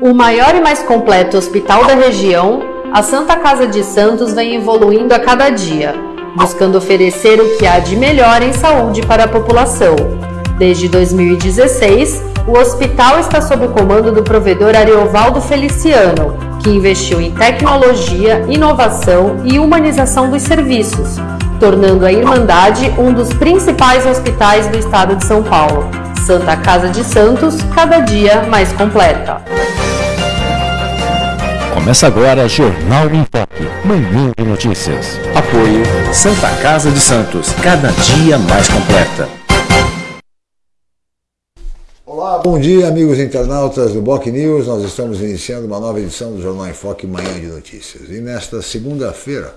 O maior e mais completo hospital da região, a Santa Casa de Santos vem evoluindo a cada dia, buscando oferecer o que há de melhor em saúde para a população. Desde 2016, o hospital está sob o comando do provedor Ariovaldo Feliciano, que investiu em tecnologia, inovação e humanização dos serviços, tornando a Irmandade um dos principais hospitais do estado de São Paulo. Santa Casa de Santos, cada dia mais completa. Começa agora Jornal em Foque, manhã de notícias. Apoio Santa Casa de Santos, cada dia mais completa. Olá, bom dia amigos internautas do Boc News. Nós estamos iniciando uma nova edição do Jornal em Foque, manhã de notícias. E nesta segunda-feira,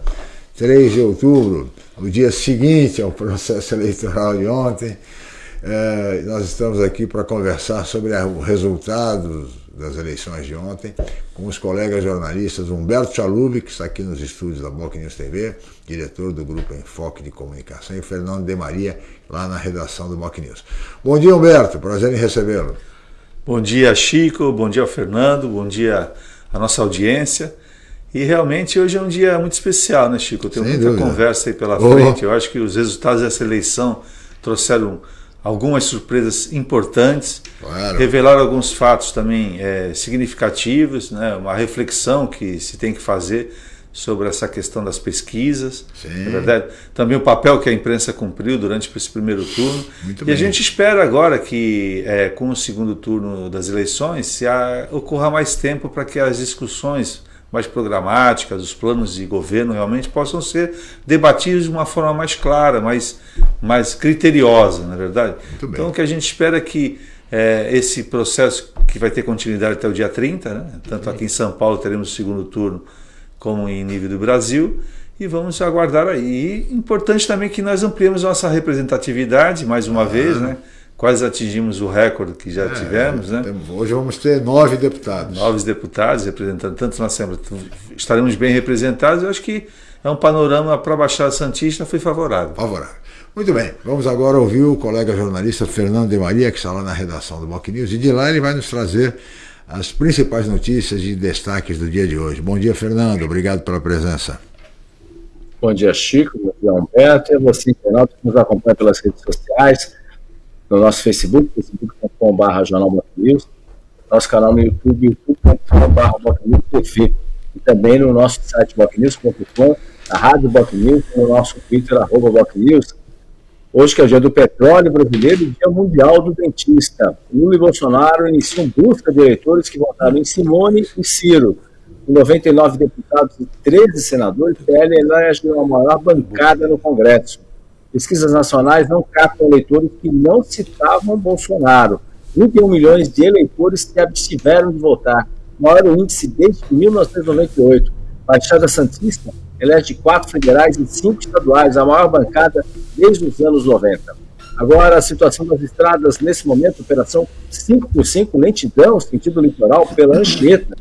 3 de outubro, o dia seguinte ao processo eleitoral de ontem, é, nós estamos aqui para conversar sobre os resultados das eleições de ontem com os colegas jornalistas Humberto Chalub, que está aqui nos estúdios da Boc News TV, diretor do Grupo Enfoque de Comunicação, e Fernando de Maria, lá na redação do Boc News. Bom dia, Humberto. Prazer em recebê-lo. Bom dia, Chico. Bom dia, Fernando. Bom dia à nossa audiência. E realmente hoje é um dia muito especial, né, Chico? Eu tenho Sem muita dúvida. conversa aí pela oh. frente. Eu acho que os resultados dessa eleição trouxeram algumas surpresas importantes, claro. revelaram alguns fatos também é, significativos, né, uma reflexão que se tem que fazer sobre essa questão das pesquisas, Sim. é verdade. Também o papel que a imprensa cumpriu durante esse primeiro turno. Muito e bem. a gente espera agora que, é, com o segundo turno das eleições, se há, ocorra mais tempo para que as discussões mais programáticas, os planos de governo realmente possam ser debatidos de uma forma mais clara, mais, mais criteriosa, na é verdade. Então o que a gente espera é que é, esse processo que vai ter continuidade até o dia 30, né? tanto aqui em São Paulo teremos o segundo turno como em nível do Brasil, e vamos aguardar aí. E importante também que nós ampliemos nossa representatividade mais uma ah, vez, né? Quase atingimos o recorde que já é, tivemos. Né? Hoje vamos ter nove deputados. Nove deputados representando tanto na Assembleia. Estaremos bem representados. Eu acho que é um panorama para a Baixada Santista foi favorável. Favorável. Muito bem, vamos agora ouvir o colega jornalista Fernando de Maria, que está lá na redação do Boc News, e de lá ele vai nos trazer as principais notícias e destaques do dia de hoje. Bom dia, Fernando, obrigado pela presença. Bom dia, Chico, bom dia, Humberto, e você, internauta, que nos acompanha pelas redes sociais no nosso Facebook, facebook.com.br Jornal News, nosso canal no YouTube, youtube.com.br TV, e também no nosso site bocnews.com, a Rádio Bocnews, no nosso Twitter, arroba Bocnews. Hoje que é o dia do petróleo brasileiro e dia mundial do dentista. Lula e Bolsonaro iniciam busca de eleitores que votaram em Simone e Ciro. Com 99 deputados e 13 senadores, o PL elege a maior bancada no Congresso. Pesquisas nacionais não captam eleitores que não citavam Bolsonaro. 31 milhões de eleitores que abstiveram de votar, maior índice desde 1998. Baixada Santista elege quatro federais e cinco estaduais, a maior bancada desde os anos 90. Agora, a situação das estradas, nesse momento, operação 5 por 5 lentidão, sentido litoral, pela Anchieta,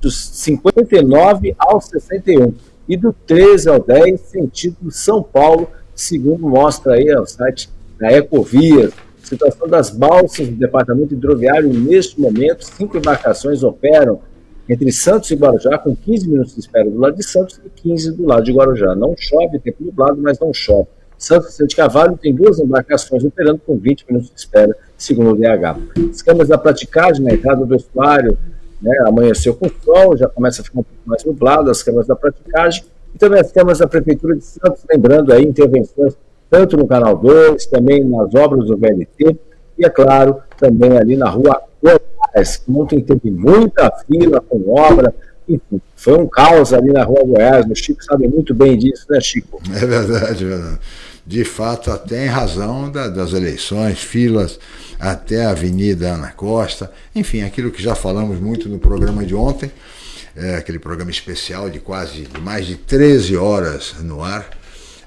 dos 59 ao 61 e do 13 ao 10, sentido São Paulo, segundo mostra aí o site da Ecovias. Situação das balsas do departamento hidroviário, neste momento, cinco embarcações operam entre Santos e Guarujá, com 15 minutos de espera do lado de Santos e 15 do lado de Guarujá. Não chove, tempo nublado, mas não chove. Santos e de Cavalho tem duas embarcações operando com 20 minutos de espera, segundo o DH. As câmeras da praticagem na entrada do estuário né, amanheceu com sol, já começa a ficar um pouco mais nublado, as câmaras da praticagem, e também as câmaras da Prefeitura de Santos, lembrando aí intervenções tanto no Canal 2, também nas obras do VLT, e é claro, também ali na rua Goiás, que ontem teve muita fila com obra, enfim, foi um caos ali na rua Goiás, o Chico sabe muito bem disso, né, Chico? É verdade, é. De fato, até em razão da, das eleições, filas até a Avenida Ana Costa, enfim, aquilo que já falamos muito no programa de ontem, é, aquele programa especial de quase de mais de 13 horas no ar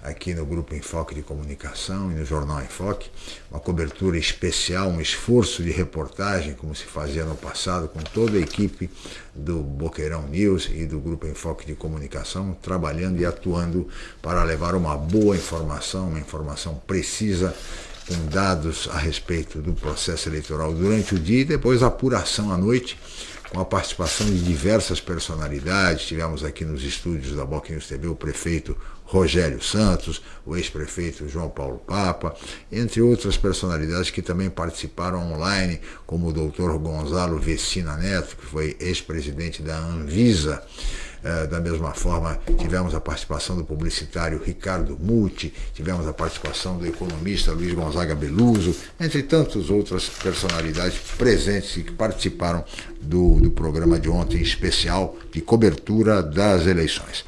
aqui no Grupo Enfoque de Comunicação e no Jornal Enfoque, uma cobertura especial, um esforço de reportagem, como se fazia no passado, com toda a equipe do Boqueirão News e do Grupo Enfoque de Comunicação, trabalhando e atuando para levar uma boa informação, uma informação precisa com dados a respeito do processo eleitoral durante o dia e depois a apuração à noite, com a participação de diversas personalidades. Tivemos aqui nos estúdios da News TV o prefeito Rogério Santos, o ex-prefeito João Paulo Papa, entre outras personalidades que também participaram online, como o doutor Gonzalo Vecina Neto, que foi ex-presidente da Anvisa. É, da mesma forma, tivemos a participação do publicitário Ricardo Muti, tivemos a participação do economista Luiz Gonzaga Beluso, entre tantas outras personalidades presentes e que participaram do, do programa de ontem especial de cobertura das eleições.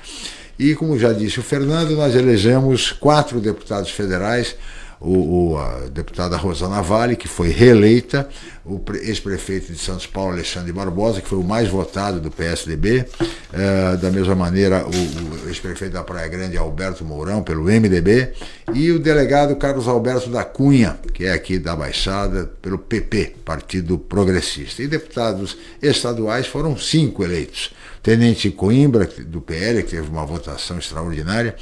E, como já disse o Fernando, nós elegemos quatro deputados federais o, o, a deputada Rosana Vale, que foi reeleita, o ex-prefeito de Santos Paulo, Alexandre Barbosa, que foi o mais votado do PSDB, é, da mesma maneira o, o ex-prefeito da Praia Grande, Alberto Mourão, pelo MDB, e o delegado Carlos Alberto da Cunha, que é aqui da Baixada, pelo PP, Partido Progressista. E deputados estaduais foram cinco eleitos. Tenente Coimbra, do PL, que teve uma votação extraordinária,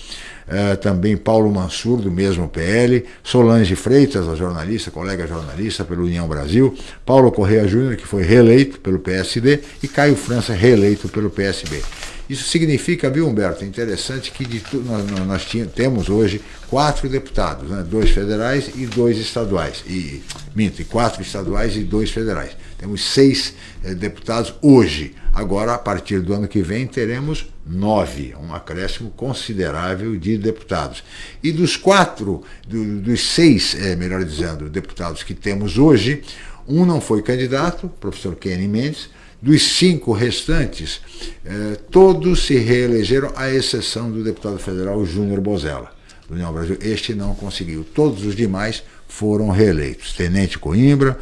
uh, também Paulo Mansur, do mesmo PL, Solange Freitas, a jornalista, colega jornalista pelo União Brasil, Paulo Correia Júnior, que foi reeleito pelo PSD, e Caio França, reeleito pelo PSB. Isso significa, viu, Humberto, interessante que de, nós, nós temos hoje quatro deputados, né, dois federais e dois estaduais. E, minto, e quatro estaduais e dois federais. Temos seis eh, deputados hoje. Agora, a partir do ano que vem, teremos nove, um acréscimo considerável de deputados. E dos quatro, do, dos seis, é, melhor dizendo, deputados que temos hoje, um não foi candidato, professor Kenny Mendes, dos cinco restantes, eh, todos se reelegeram, à exceção do deputado federal Júnior Bozella, do União Brasil. Este não conseguiu. Todos os demais foram reeleitos. Tenente Coimbra,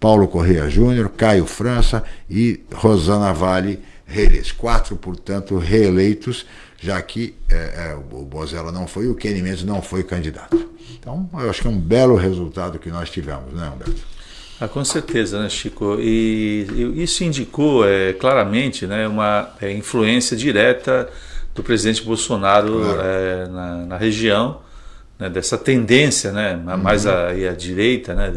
Paulo Correia Júnior, Caio França e Rosana Vale reeleitos. Quatro, portanto, reeleitos, já que eh, o Bozella não foi, o Kenny Mendes não foi candidato. Então, eu acho que é um belo resultado que nós tivemos, né, Humberto? Ah, com certeza, né, Chico? E, e isso indicou é, claramente né, uma é, influência direta do presidente Bolsonaro claro. é, na, na, região, né, dessa tendência né, mais uhum. à, direita, né,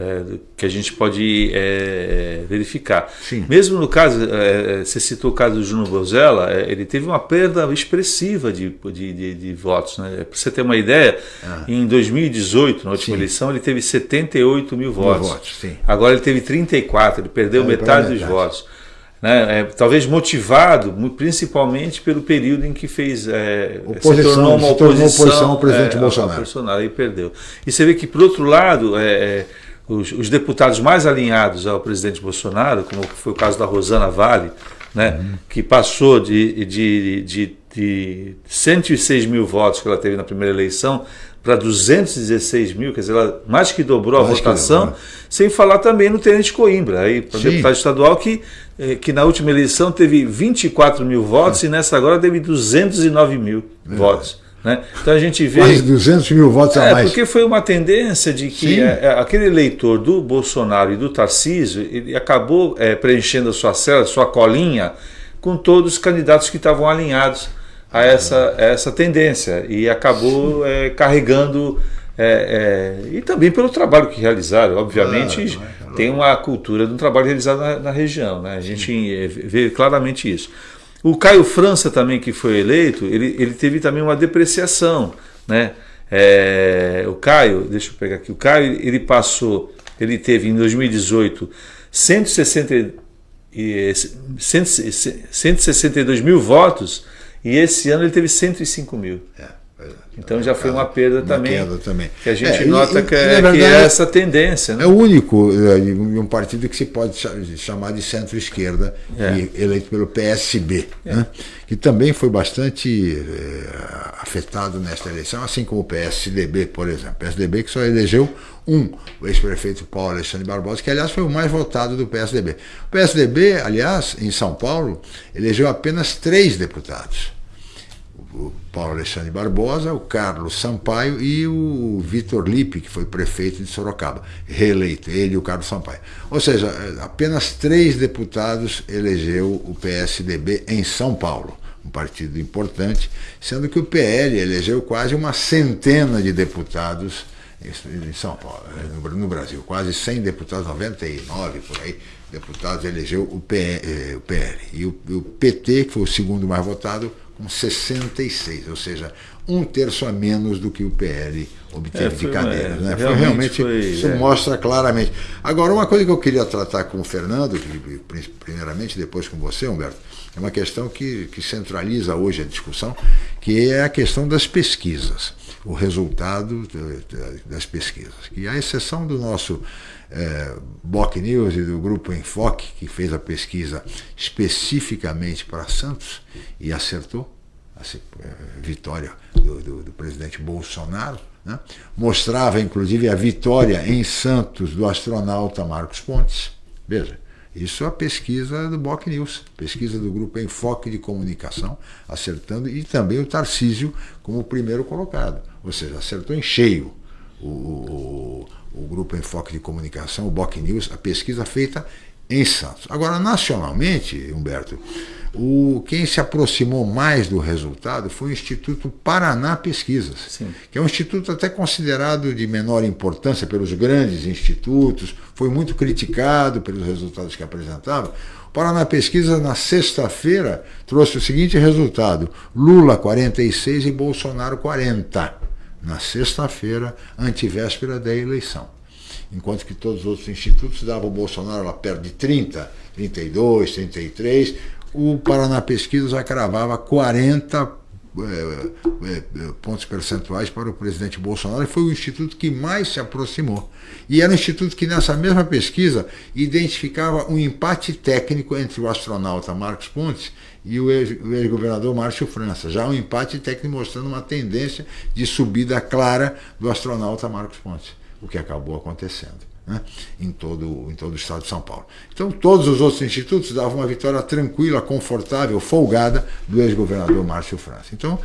é, que a gente pode é, verificar. Sim. Mesmo no caso, é, você citou o caso do Juno Bozella, é, ele teve uma perda expressiva de, de, de, de votos. Né? Para você ter uma ideia, ah. em 2018, na última sim. eleição, ele teve 78 mil votos. Mil votos Agora ele teve 34, ele perdeu metade, metade dos votos. Né, é, talvez motivado principalmente pelo período em que fez é, oposição, se tornou uma oposição, se tornou oposição ao presidente é, Bolsonaro. Bolsonaro e perdeu. E você vê que por outro lado é, é os, os, deputados mais alinhados ao presidente Bolsonaro, como foi o caso da Rosana Vale, né, uhum. que passou de, de, de, de 106 mil votos que ela teve na primeira eleição para 216 mil, quer dizer, ela mais que dobrou mais a votação, dobrou. sem falar também no Tenente Coimbra, aí para deputado estadual que, eh, que na última eleição teve 24 mil votos é. e nessa agora teve 209 mil é. votos. Né? Então a gente vê. Quase 200 mil votos é, a mais. Porque foi uma tendência de que é, aquele eleitor do Bolsonaro e do Tarcísio ele acabou é, preenchendo a sua cela, sua colinha, com todos os candidatos que estavam alinhados a essa, a essa tendência e acabou é, carregando. É, e também pelo trabalho que realizaram, obviamente, tem uma cultura de um trabalho realizado na, na região, né? a gente vê claramente isso. O Caio França também, que foi eleito, ele, ele teve também uma depreciação, né? É, o Caio, deixa eu pegar aqui, o Caio ele passou, ele teve em 2018 160, 162 mil votos e esse ano ele teve 105 mil. É. Então já foi uma perda uma também, queda também. Que a gente é, nota e, que, é, verdade, que, é, essa tendência. Né? É o único é, um partido que se pode chamar de centro-esquerda, é. eleito pelo PSB, é. né? que também foi bastante é, afetado nesta eleição, assim como o PSDB, por exemplo. O PSDB que só elegeu um, o ex-prefeito Paulo Alexandre Barbosa, que aliás foi o mais votado do PSDB. O PSDB, aliás, em São Paulo, elegeu apenas três deputados o Paulo Alexandre Barbosa, o Carlos Sampaio e o Vitor Lippe, que foi prefeito de Sorocaba, reeleito, ele e o Carlos Sampaio. Ou seja, apenas três deputados elegeu o PSDB em São Paulo, um partido importante, sendo que o PL elegeu quase uma centena de deputados em São Paulo, no Brasil. Quase 100 deputados, 99 por aí, deputados elegeu o, PL. PL. E o PT, que foi o segundo mais votado, com 66, ou seja, um terço a menos do que o PL obteve é, de cadeiras. É, né? Foi, realmente, foi, isso é. mostra claramente. Agora, uma coisa que eu queria tratar com o Fernando, primeiramente, depois com você, Humberto, é uma questão que, que centraliza hoje a discussão, que é a questão das pesquisas, o resultado das pesquisas. Que a exceção do nosso é, Boc News e do Grupo Enfoque, que fez a pesquisa especificamente para Santos e acertou, a é, vitória do, do, do presidente Bolsonaro, né? mostrava inclusive a vitória em Santos do astronauta Marcos Pontes. Veja, isso é a pesquisa do Boc News, pesquisa do grupo Enfoque de Comunicação, acertando, e também o Tarcísio como primeiro colocado. Ou seja, acertou em cheio o, o, o grupo Enfoque de Comunicação, o Boc News, a pesquisa feita em Santos. Agora, nacionalmente, Humberto, o, quem se aproximou mais do resultado foi o Instituto Paraná Pesquisas, Sim. que é um instituto até considerado de menor importância pelos grandes institutos, foi muito criticado pelos resultados que apresentava. O Paraná Pesquisas, na sexta-feira, trouxe o seguinte resultado: Lula 46 e Bolsonaro 40. Na sexta-feira, antivéspera da eleição enquanto que todos os outros institutos davam o Bolsonaro lá perto de 30, 32, 33, o Paraná Pesquisa já cravava 40 é, é, pontos percentuais para o presidente Bolsonaro e foi o instituto que mais se aproximou. E era um instituto que, nessa mesma pesquisa, identificava um empate técnico entre o astronauta Marcos Pontes e o ex-governador Márcio França. Já um empate técnico mostrando uma tendência de subida clara do astronauta Marcos Pontes, o que acabou acontecendo né, em, todo, em todo o estado de São Paulo. Então, todos os outros institutos davam uma vitória tranquila, confortável, folgada do ex-governador Márcio França. Então,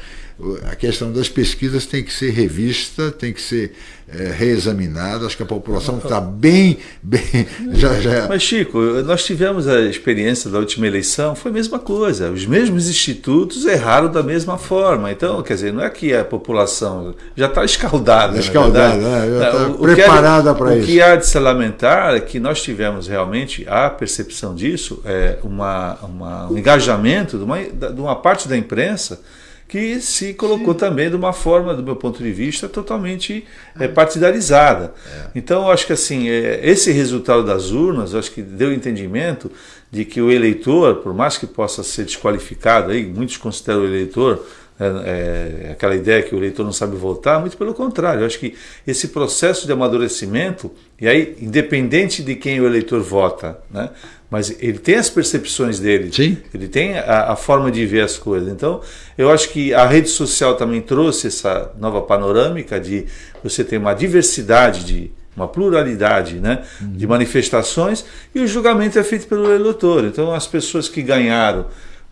a questão das pesquisas tem que ser revista, tem que ser é, reexaminada. Acho que a população está bem, bem. Já, já... Mas, Chico, nós tivemos a experiência da última eleição, foi a mesma coisa. Os mesmos institutos erraram da mesma forma. Então, quer dizer, não é que a população já está escaldada. Escaldada, né? já está preparada para isso. O que há de se lamentar é que nós tivemos realmente a percepção disso, é, uma, uma, um engajamento de uma, de uma parte da imprensa que se colocou Sim. também de uma forma, do meu ponto de vista, totalmente é, partidarizada. É. Então, acho que assim, é, esse resultado das urnas, acho que deu entendimento de que o eleitor, por mais que possa ser desqualificado, aí, muitos consideram o eleitor é, é, aquela ideia que o eleitor não sabe votar, muito pelo contrário. Eu acho que esse processo de amadurecimento, e aí, independente de quem o eleitor vota, né, mas ele tem as percepções dele, Sim. ele tem a, a, forma de ver as coisas. Então, eu acho que a rede social também trouxe essa nova panorâmica de você ter uma diversidade de uma pluralidade né, uhum. de manifestações e o julgamento é feito pelo eleitor. Então, as pessoas que ganharam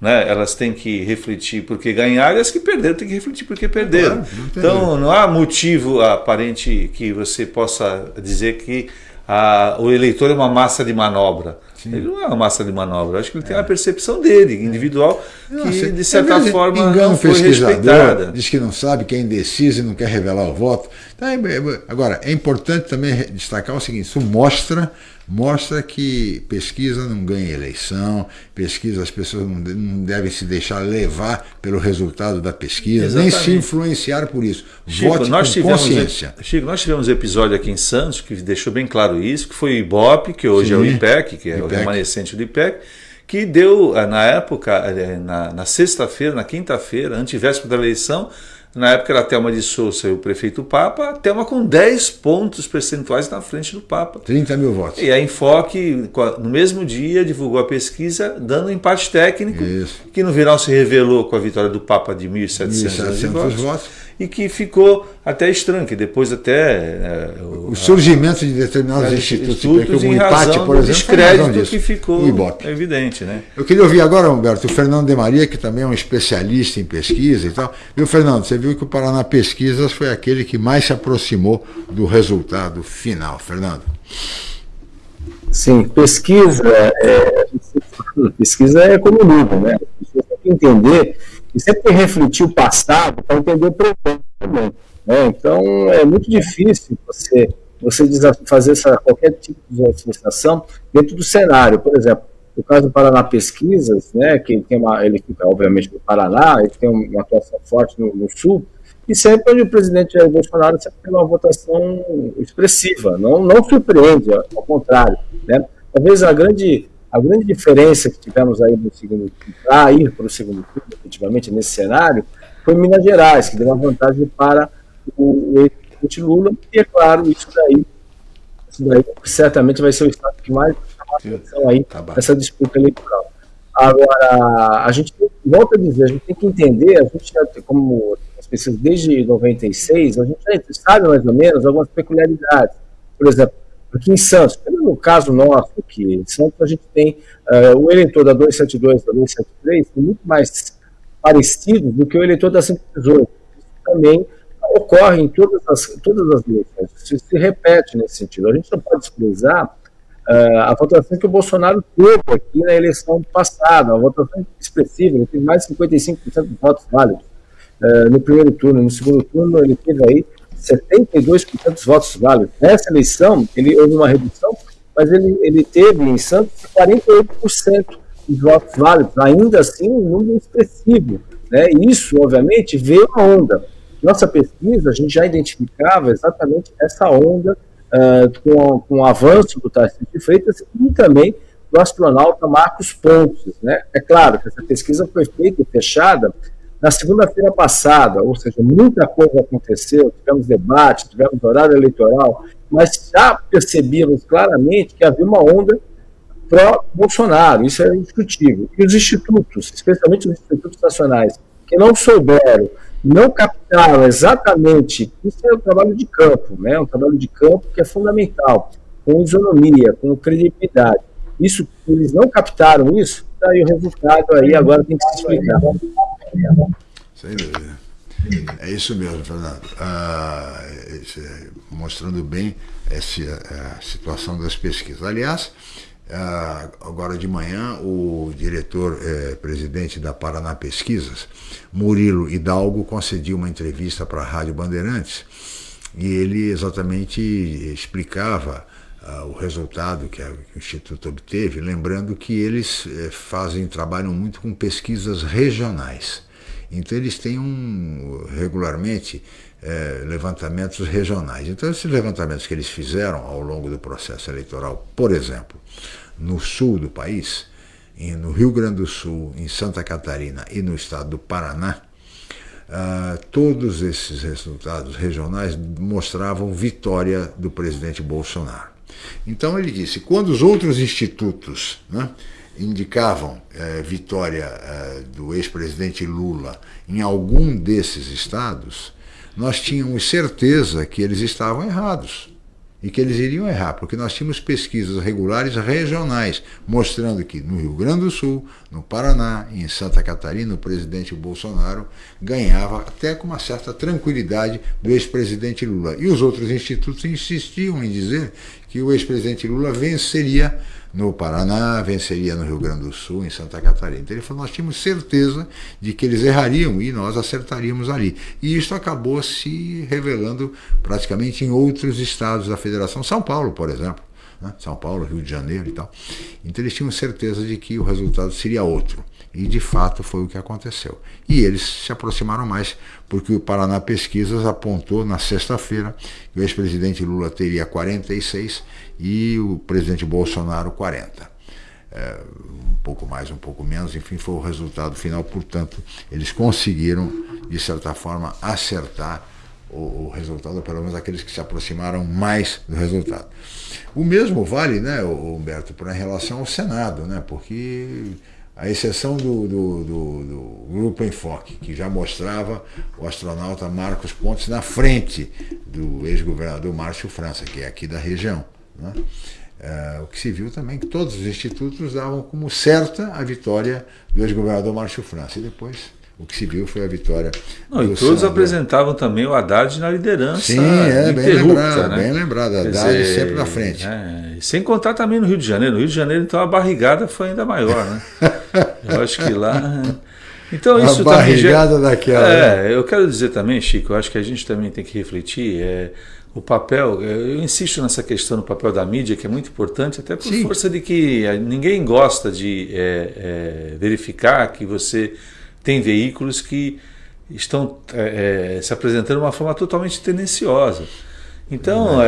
né? elas têm que refletir porque ganharam e as que perderam têm que refletir porque perderam. Claro, não então não há motivo aparente que você possa dizer que a, o eleitor é uma massa de manobra. Sim. Ele não é uma massa de manobra. Eu acho que ele tem é. uma percepção dele, individual, que de certa forma engano não foi respeitada. Diz que não sabe, que é indeciso e não quer revelar o voto. Então, é, é, agora, é importante também destacar o seguinte: isso mostra mostra que pesquisa não ganha eleição, pesquisa as pessoas não, não devem se deixar levar pelo resultado da pesquisa, Exatamente. nem se influenciar por isso. Chico, Vote nós com tivemos, consciência. Chico, nós tivemos um episódio aqui em Santos que deixou bem claro isso, que foi o IBOP, que hoje Sim, é o IPEC, que é IPEC. o remanescente do IPEC, que deu, eh, na época, eh, na, na sexta-feira, na quinta-feira, antivéspera da eleição, na época era Thelma de Souza e o prefeito Papa, Thelma com 10 pontos percentuais na frente do Papa. 30 mil votos. E a Enfoque, no mesmo dia, divulgou a pesquisa, dando um empate técnico, Isso. que no final se revelou com a vitória do Papa de 1.700 votos. votos e que ficou até estranho, que depois até... É, o, o, surgimento a, de determinados a, institutos, institutos como o empate, por exemplo, descrédito que ficou evidente. Né? Eu queria ouvir agora, Humberto, o Fernando de Maria, que também é um especialista em pesquisa e tal. Viu, Fernando, você viu que o Paraná Pesquisas foi aquele que mais se aproximou do resultado final. Fernando. Sim, pesquisa é, pesquisa é como livro, né? As pessoas têm que entender e sempre refletir o passado para entender o também. Né? Então, é muito difícil você, você fazer essa, qualquer tipo de associação dentro do cenário. Por exemplo, o caso do Paraná Pesquisas, né, que tem uma, ele fica, obviamente, no Paraná, ele tem uma atuação forte no, no Sul, e sempre onde o presidente Jair Bolsonaro sempre tem uma votação expressiva, não, não surpreende, ao contrário. Né? Talvez a grande, a grande diferença que tivemos aí no segundo para ir para o segundo turno, efetivamente, nesse cenário, foi Minas Gerais, que deu uma vantagem para o ex-presidente Lula, e é claro, isso daí, isso daí certamente vai ser o estado que mais chama a atenção aí tá nessa disputa eleitoral. Agora, a gente volta a dizer, a gente tem que entender, a gente já, como as pessoas desde 96, a gente já sabe mais ou menos algumas peculiaridades. Por exemplo, aqui em Santos, no caso nosso aqui, em Santos a gente tem uh, o eleitor da 272 da 273 muito mais parecido do que o eleitor da 118. Isso também ocorre em todas as, todas as eleições, se, se repete nesse sentido. A gente não pode desprezar uh, a votação que o Bolsonaro teve aqui na eleição passada, uma votação expressiva, ele teve mais de 55% dos votos válidos uh, no primeiro turno. No segundo turno, ele teve aí 72% dos votos válidos. Nessa eleição, ele houve uma redução, mas ele, ele teve em Santos 48% dos votos válidos, ainda assim um número expressivo. Né? Isso, obviamente, veio a onda. Nossa pesquisa, a gente já identificava exatamente essa onda uh, com, com o avanço do Tarcísio de Freitas e também do astronauta Marcos Pontes. Né? É claro que essa pesquisa foi feita e fechada na segunda-feira passada, ou seja, muita coisa aconteceu, tivemos debate, tivemos horário eleitoral, mas já percebíamos claramente que havia uma onda pró-Bolsonaro, isso é indiscutível. E os institutos, especialmente os institutos nacionais, que não souberam não captaram exatamente, isso é um trabalho de campo, né? um trabalho de campo que é fundamental, com isonomia, com credibilidade. Isso, eles não captaram isso, daí o resultado aí agora tem que se explicar. Sem dúvida. É isso mesmo, Fernando. Ah, é, mostrando bem essa a situação das pesquisas. Aliás, ah, agora de manhã, o diretor-presidente eh, da Paraná Pesquisas, Murilo Hidalgo, concediu uma entrevista para a Rádio Bandeirantes e ele exatamente explicava ah, o resultado que, a, que, o Instituto obteve, lembrando que eles eh, fazem, trabalham muito com pesquisas regionais. Então eles têm um, regularmente é, levantamentos regionais. Então, esses levantamentos que eles fizeram ao longo do processo eleitoral, por exemplo, no sul do país, no Rio Grande do Sul, em Santa Catarina e no estado do Paraná, Uh, todos esses resultados regionais mostravam vitória do presidente Bolsonaro. Então ele disse, quando os outros institutos né, indicavam eh, vitória eh, do ex-presidente Lula em algum desses estados, nós tínhamos certeza que eles estavam errados e que eles iriam errar, porque nós tínhamos pesquisas regulares regionais mostrando que no Rio Grande do Sul, no Paraná em Santa Catarina, o presidente Bolsonaro ganhava até com uma certa tranquilidade do ex-presidente Lula. E os outros institutos insistiam em dizer que o ex-presidente Lula venceria no Paraná, venceria no Rio Grande do Sul, em Santa Catarina. Então ele falou, nós tínhamos certeza de que eles errariam e nós acertaríamos ali. E isso acabou se revelando praticamente em outros estados da federação, São Paulo, por exemplo. Né? São Paulo, Rio de Janeiro e tal. Então eles tinham certeza de que o resultado seria outro. E de fato foi o que aconteceu. E eles se aproximaram mais, porque o Paraná Pesquisas apontou na sexta-feira que o ex-presidente Lula teria 46 e o presidente Bolsonaro 40. É, um pouco mais, um pouco menos, enfim, foi o resultado final. Portanto, eles conseguiram, de certa forma, acertar o, o, resultado, pelo menos aqueles que se aproximaram mais do resultado. O mesmo vale, né, Humberto, para em relação ao Senado, né, porque a exceção do, do, do, do, Grupo Enfoque, que já mostrava o astronauta Marcos Pontes na frente do ex-governador Márcio França, que é aqui da região. Né? É, o que se viu também que todos os institutos davam como certa a vitória do ex-governador Márcio França. E depois o que se viu foi a vitória. Não, e todos apresentavam também o Haddad na liderança. Sim, é, bem lembrado, né? bem lembrado. Haddad dizer, sempre na frente. É, sem contar também no Rio de Janeiro. No Rio de Janeiro, então, a barrigada foi ainda maior, né? Eu acho que lá. Então isso a barrigada já, daquela. É, né? eu quero dizer também, Chico, eu acho que a gente também tem que refletir. É, o papel, eu insisto nessa questão do papel da mídia, que é muito importante, até por Sim. força de que ninguém gosta de é, é, verificar que você tem veículos que estão é, se apresentando de uma forma totalmente tendenciosa. Então,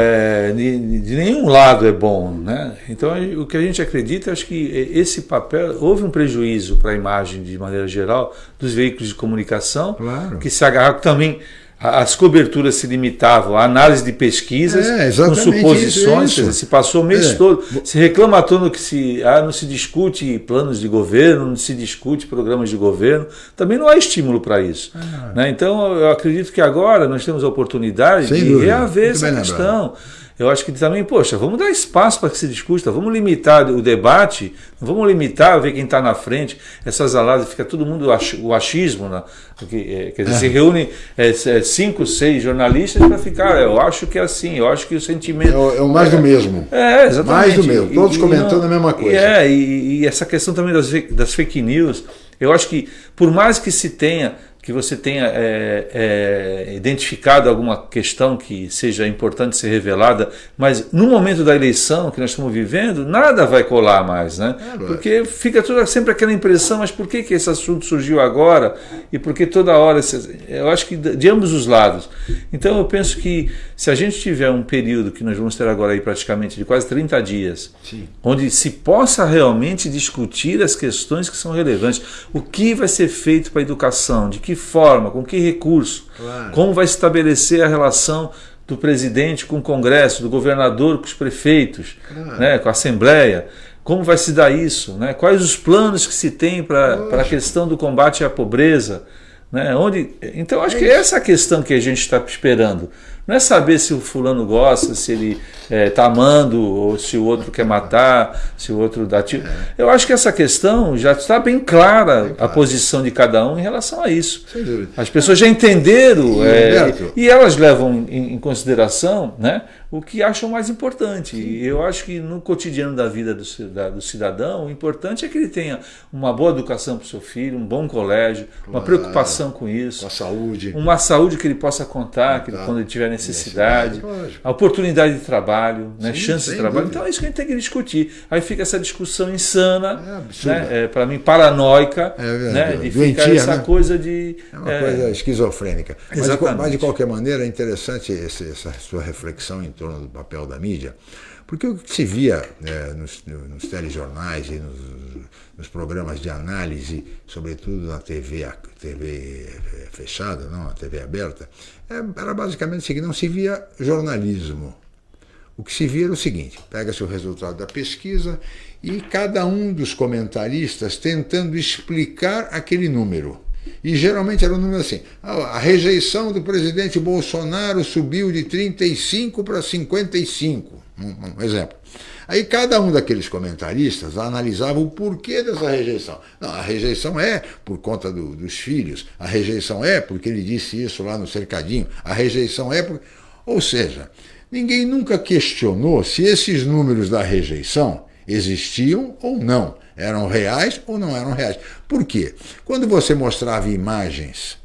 de, de, nenhum lado é bom. Né? Então, o que a gente acredita, acho que esse papel, houve um prejuízo para a imagem, de maneira geral, dos veículos de comunicação, claro. que se agarraram também as coberturas se limitavam à análise de pesquisas, é, com suposições, isso, isso. se passou o mês é. todo, se reclama todo que se, ah, não se discute planos de governo, não se discute programas de governo, também não há estímulo para isso. Ah. Né? Então eu acredito que agora nós temos a oportunidade Sem de dúvida. reaver Muito essa questão. Lembrado eu acho que também, poxa, vamos dar espaço para que se discuta, vamos limitar o debate, vamos limitar, ver quem está na frente, essas aladas, fica todo mundo o achismo, né? quer dizer, é. se reúne é, é, cinco, seis jornalistas para ficar, eu acho que é assim, eu acho que o sentimento... É o, é o mais do mesmo. É, exatamente. Mais do mesmo, todos e, comentando a mesma coisa. É, e, e, essa questão também das, das fake news, eu acho que por mais que se tenha que você tenha é, é, identificado alguma questão que seja importante ser revelada, mas no momento da eleição que nós estamos vivendo, nada vai colar mais, né? Porque fica toda, sempre aquela impressão, mas por que, que esse assunto surgiu agora? E por que toda hora? Eu acho que de ambos os lados. Então eu penso que se a gente tiver um período que nós vamos ter agora aí praticamente de quase 30 dias, Sim. onde se possa realmente discutir as questões que são relevantes, o que vai ser feito para a educação, de que forma, com que recurso, claro. como vai estabelecer a relação do presidente com o Congresso, do governador com os prefeitos, claro. né, com a Assembleia. Como vai se dar isso? Né? Quais os planos que se tem para a questão do combate à pobreza? Né? Onde, então, acho é que essa é a questão que a gente está esperando. Não é saber se o fulano gosta, se ele está é, tá amando, ou se o outro quer matar, se o outro dá tiro. É. Eu acho que essa questão já está bem clara, a posição de cada um em relação a isso. As pessoas já entenderam e, é, e elas levam em, em consideração né, o que acham mais importante. E eu acho que no cotidiano da vida do, cidadão, o importante é que ele tenha uma boa educação para o seu filho, um bom colégio, claro. uma preocupação com isso. Com a saúde. Uma saúde que ele possa contar, que ele, quando ele tiver necessidade, a oportunidade de trabalho, né, chance de trabalho. Dúvida. Então é isso que a gente tem que discutir. Aí fica essa discussão insana, é né, é, para mim paranoica, é, né, de Doentia, ficar essa né? coisa de... É uma coisa esquizofrênica. Mas de, mas de, qualquer maneira é interessante esse, essa sua reflexão em torno do papel da mídia, porque o que se via é, nos, nos telejornais e nos, nos, programas de análise, sobretudo na TV, TV é, fechada, não, a TV aberta, é, era basicamente o seguinte, não se via jornalismo. O que se via era o seguinte, pega-se o resultado da pesquisa e cada um dos comentaristas tentando explicar aquele número. E geralmente era um número assim, a rejeição do presidente Bolsonaro subiu de 35 para 55, um, um exemplo. Aí cada um daqueles comentaristas analisava o porquê dessa rejeição. Não, a rejeição é por conta do, dos filhos, a rejeição é porque ele disse isso lá no cercadinho, a rejeição é por... Ou seja, ninguém nunca questionou se esses números da rejeição existiam ou não, eram reais ou não eram reais. Por quê? Quando você mostrava imagens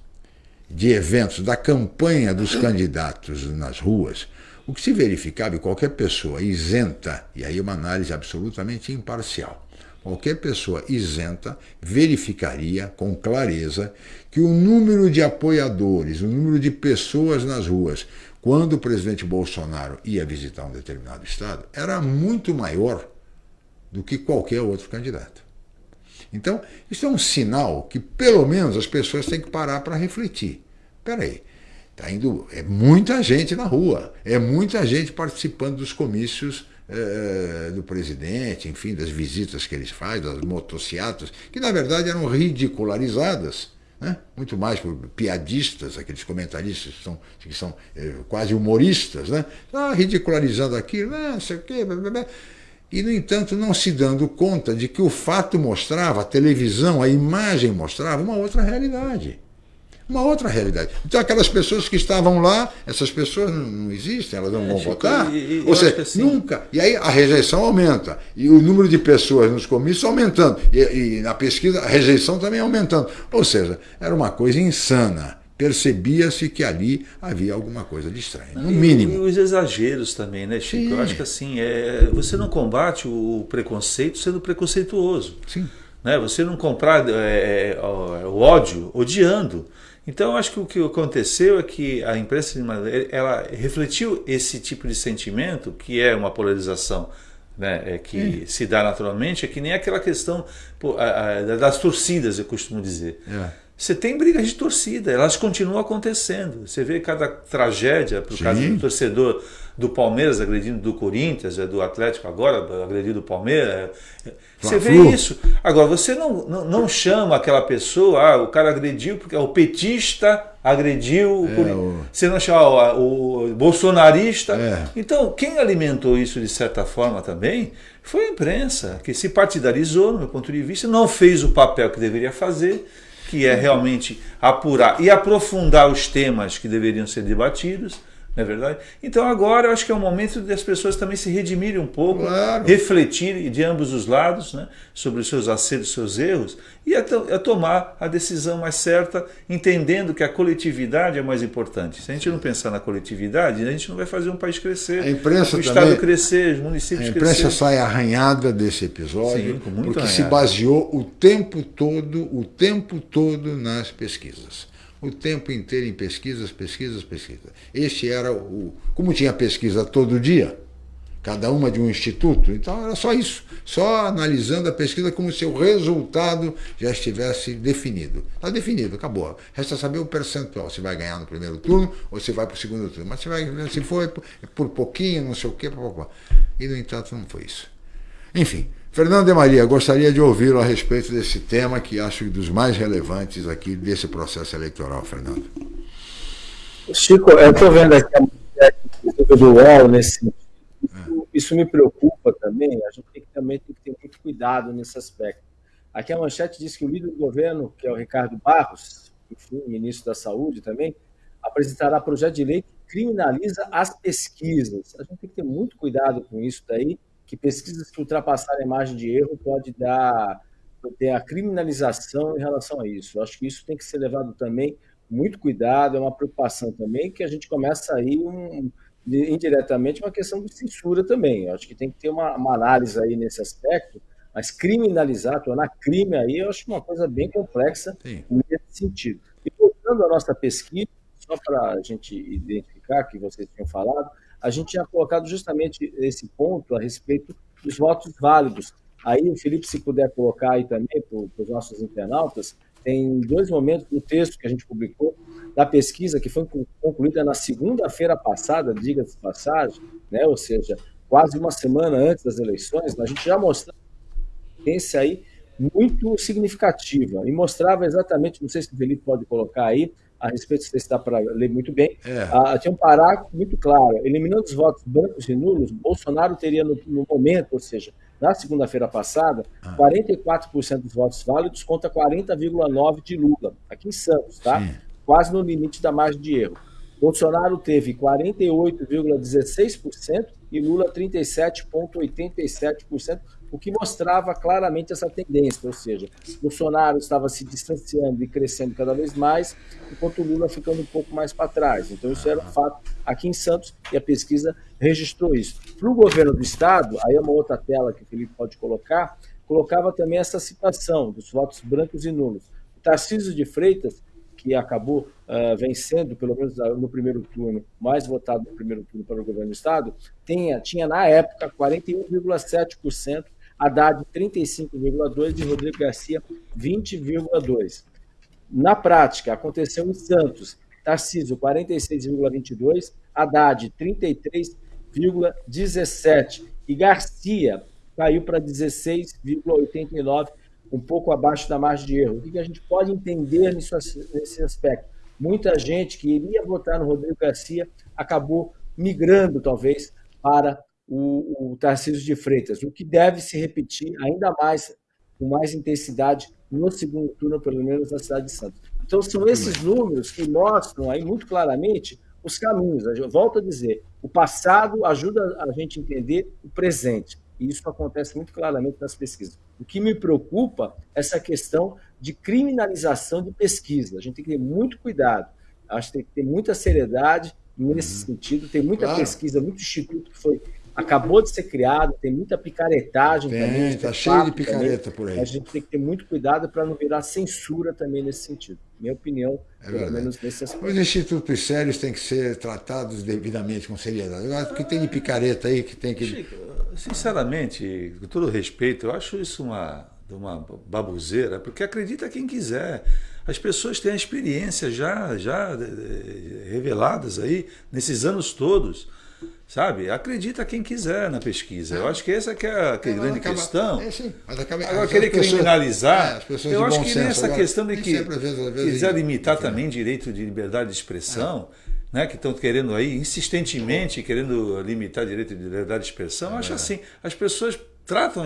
de eventos da campanha dos candidatos nas ruas, o que se verificava, e qualquer pessoa isenta, e aí uma análise absolutamente imparcial, qualquer pessoa isenta verificaria com clareza que o número de apoiadores, o número de pessoas nas ruas, quando o presidente Bolsonaro ia visitar um determinado estado, era muito maior do que qualquer outro candidato. Então, isso é um sinal que, pelo menos, as pessoas têm que parar para refletir. Espera aí, Tá indo, é muita gente na rua, é muita gente participando dos comícios é, do presidente, enfim, das visitas que eles fazem, das motocicletas, que na verdade eram ridicularizadas, né? muito mais por piadistas, aqueles comentaristas que são, que são é, quase humoristas, né? ah, ridicularizando aquilo, não sei o quê, blá, blá, blá. E no entanto não se dando conta de que o fato mostrava, a televisão, a imagem mostrava uma outra realidade. uma outra realidade. Então, aquelas pessoas que estavam lá, essas pessoas não, existem, elas não é, vão votar. E, e, Ou seja, assim... nunca. E aí a rejeição aumenta. E o número de pessoas nos comícios aumentando. E, e na pesquisa, a rejeição também aumentando. Ou seja, era uma coisa insana percebia-se que ali havia alguma coisa de estranho, no mínimo. E, os exageros também, né, Chico? Sim. Eu acho que assim, é, você não combate o preconceito sendo preconceituoso. Sim. Né? Você não comprar é, é, o ódio odiando. Então, eu acho que o que aconteceu é que a imprensa ela refletiu esse tipo de sentimento, que é uma polarização né, é, que se dá naturalmente, é que nem aquela questão pô, a, a, das torcidas, eu costumo dizer. É. Você tem brigas de torcida, elas continuam acontecendo. Você vê cada tragédia, por causa do torcedor do Palmeiras agredindo do Corinthians, é do Atlético agora agredindo do Palmeiras. É, você vê isso. Agora, você não, não, não, chama aquela pessoa, ah, o cara agrediu porque o petista agrediu, é, o... você não chama o, o bolsonarista. É. Então, quem alimentou isso de certa forma também foi a imprensa, que se partidarizou, no meu ponto de vista, não fez o papel que deveria fazer que é realmente apurar e aprofundar os temas que deveriam ser debatidos, não é verdade? Então agora eu acho que é o momento das pessoas também se redimirem um pouco, claro. refletirem de ambos os lados né, sobre os seus acertos, seus erros e a, a, tomar a decisão mais certa, entendendo que a coletividade é mais importante. Se a gente não pensar na coletividade, a gente não vai fazer um país crescer, a imprensa o Estado crescer, os municípios crescer. A imprensa crescer. sai arranhada desse episódio, Sim, porque arranhado. se baseou o tempo todo, o tempo todo nas pesquisas o tempo inteiro em pesquisas, pesquisas, pesquisas. Este era o. Como tinha pesquisa todo dia, cada uma de um instituto, então era só isso, só analisando a pesquisa como se o resultado já estivesse definido. Está definido, acabou. Resta saber o percentual, se vai ganhar no primeiro turno ou se vai para o segundo turno. Mas se, vai, se for por pouquinho, não sei o quê, e no entanto não foi isso. Enfim, Fernando de Maria, gostaria de ouvi-lo a respeito desse tema que acho dos mais relevantes aqui desse processo eleitoral, Fernando. Chico, eu estou vendo aqui a do UOL nesse sentido. Isso, isso, me preocupa também. A gente tem que, também tem que ter muito cuidado nesse aspecto. Aqui a manchete diz que o líder do governo, que é o Ricardo Barros, enfim, ministro da Saúde também, apresentará projeto de lei que criminaliza as pesquisas. A gente tem que ter muito cuidado com isso daí que pesquisas que ultrapassarem a margem de erro pode dar ter a criminalização em relação a isso. Eu acho que isso tem que ser levado também muito cuidado, é uma preocupação também que a gente começa aí um, indiretamente uma questão de censura também. Eu acho que tem que ter uma, uma análise aí nesse aspecto, mas criminalizar, tornar crime aí, eu acho uma coisa bem complexa Sim. nesse sentido. E voltando à nossa pesquisa, só para a gente identificar que vocês tinham falado, a gente tinha colocado justamente esse ponto a respeito dos votos válidos. Aí, o Felipe, se puder colocar aí também para os nossos internautas, tem dois momentos no texto que a gente publicou da pesquisa que foi concluída na segunda-feira passada, diga-se passagem, né? ou seja, quase uma semana antes das eleições, a gente já mostrava esse aí muito significativa e mostrava exatamente, não sei se o Felipe pode colocar aí, a respeito, se dá para ler muito bem, é. ah, tinha um parágrafo muito claro. Eliminando os votos brancos e nulos, Bolsonaro teria, no, no momento, ou seja, na segunda-feira passada, ah. 44% dos votos válidos contra 40,9% de Lula, aqui em Santos, tá? Sim. Quase no limite da margem de erro. Bolsonaro teve 48,16% e Lula 37,87%, o que mostrava claramente essa tendência, ou seja, Bolsonaro estava se distanciando e crescendo cada vez mais, enquanto Lula ficando um pouco mais para trás. Então isso era um fato aqui em Santos e a pesquisa registrou isso. Para o governo do estado, aí é uma outra tela que o Felipe pode colocar, colocava também essa situação dos votos brancos e nulos. O Tarcísio de Freitas que acabou uh, vencendo, pelo menos no primeiro turno, mais votado no primeiro turno para o governo do Estado, tinha na época 41,7%, Haddad 35,2% e Rodrigo Garcia 20,2%. Na prática, aconteceu em Santos, Tarcísio 46,22%, Haddad 33,17% e Garcia caiu para 16,89%, um pouco abaixo da margem de erro. O que a gente pode entender nesse aspecto? Muita gente que iria votar no Rodrigo Garcia acabou migrando, talvez, para o, o Tarcísio de Freitas, o que deve se repetir ainda mais, com mais intensidade, no segundo turno, pelo menos na cidade de Santos. Então, são esses números que mostram aí muito claramente os caminhos. Eu volto a dizer, o passado ajuda a gente a entender o presente. E isso acontece muito claramente nas pesquisas. O que me preocupa é essa questão de criminalização de pesquisa. A gente tem que ter muito cuidado. Acho que tem que ter muita seriedade nesse uhum. sentido. Tem muita claro. pesquisa, muito instituto que foi acabou de ser criado, tem muita picaretagem tem, também. Está cheio de picareta também. por aí. A gente tem que ter muito cuidado para não virar censura também nesse sentido. Minha opinião, é pelo verdade. menos nesse aspecto. Os institutos sérios têm que ser tratados devidamente com seriedade. Agora, o que tem de picareta aí que tem que. Chico, sinceramente, com todo respeito, eu acho isso uma, uma babuzeira, porque acredita quem quiser. As pessoas têm a experiência já, já eh, reveladas aí nesses anos todos sabe? Acredita quem quiser na pesquisa. Eu acho que essa que é a, que é, grande acaba, questão. É, sim, acaba, Agora, querer pessoas, criminalizar, é, eu acho que nessa questão de que quiser limitar também direito de liberdade de expressão, é. né, que estão querendo aí, insistentemente querendo limitar direito de liberdade de expressão, é acho assim, as pessoas tratam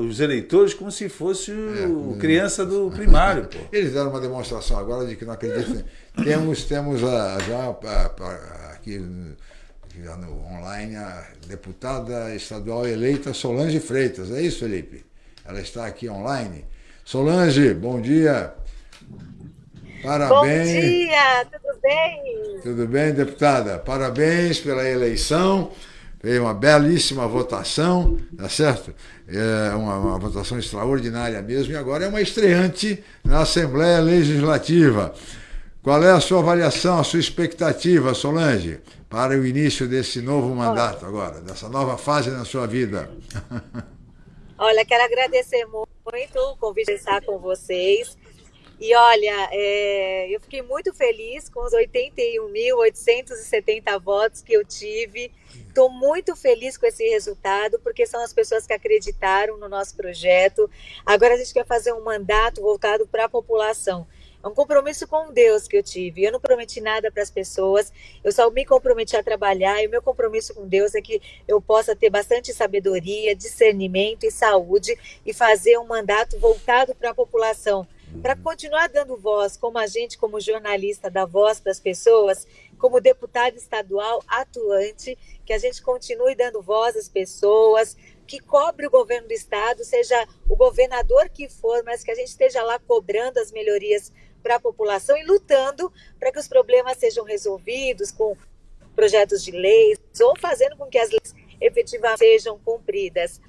os eleitores como se fosse o é, criança do primário. Pô. Eles deram uma demonstração agora de que não acreditam. temos temos a, já a, a, aqui já no online, a deputada estadual eleita Solange Freitas. É isso, Felipe? Ela está aqui online. Solange, bom dia. Parabéns. Bom dia, tudo bem? Tudo bem, deputada? Parabéns pela eleição. Foi uma belíssima votação, tá certo? É uma, uma, votação extraordinária mesmo, e agora é uma estreante na Assembleia Legislativa. Qual é a sua avaliação, a sua expectativa, Solange? para o início desse novo mandato agora, dessa nova fase na sua vida? Olha, quero agradecer muito o convite de estar com vocês. E olha, é, eu fiquei muito feliz com os 81.870 votos que eu tive. Estou muito feliz com esse resultado, porque são as pessoas que acreditaram no nosso projeto. Agora a gente quer fazer um mandato voltado para a população. É um compromisso com Deus que eu tive. Eu não prometi nada para as pessoas, eu só me comprometi a trabalhar. E o meu compromisso com Deus é que eu possa ter bastante sabedoria, discernimento e saúde e fazer um mandato voltado para a população para continuar dando voz, como agente, como jornalista, da voz para as pessoas, como deputado estadual atuante, que a gente continue dando voz às pessoas, que cobre o governo do estado, seja o governador que for, mas que a gente esteja lá cobrando as melhorias para a população e lutando para que os problemas sejam resolvidos com projetos de leis ou fazendo com que as leis efetivamente sejam cumpridas.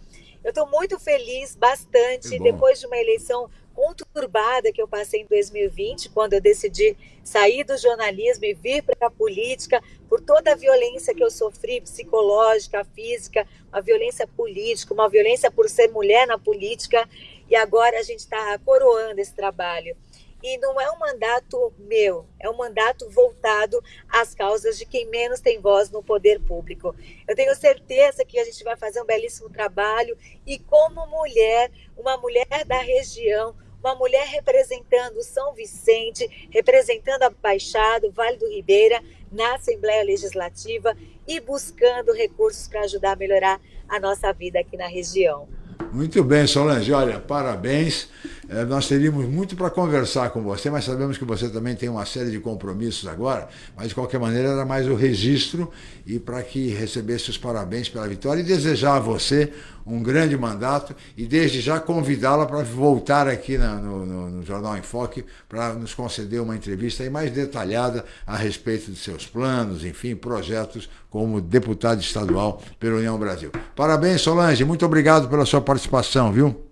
Eu estou muito feliz, bastante, depois de uma eleição conturbada que eu passei em 2020, quando eu decidi sair do jornalismo e vir para a política, por toda a violência que eu sofri, psicológica, física, uma violência política, uma violência por ser mulher na política, e agora a gente está coroando esse trabalho. E não é um mandato meu, é um mandato voltado às causas de quem menos tem voz no poder público. Eu tenho certeza que a gente vai fazer um belíssimo trabalho e, como mulher, uma mulher da região, uma mulher representando São Vicente, representando a Baixada, o Vale do Ribeira, na Assembleia Legislativa e buscando recursos para ajudar a melhorar a nossa vida aqui na região. Muito bem, Solange. Olha, parabéns. É, nós teríamos muito para conversar com você, mas sabemos que você também tem uma série de compromissos agora, mas de qualquer maneira era mais o registro e para que recebesse os parabéns pela vitória e desejar a você um grande mandato e desde já convidá-la para voltar aqui na, no, no, no, Jornal Enfoque para nos conceder uma entrevista aí mais detalhada a respeito de seus planos, enfim, projetos como deputado estadual pela União Brasil. Parabéns, Solange, muito obrigado pela sua participação, viu?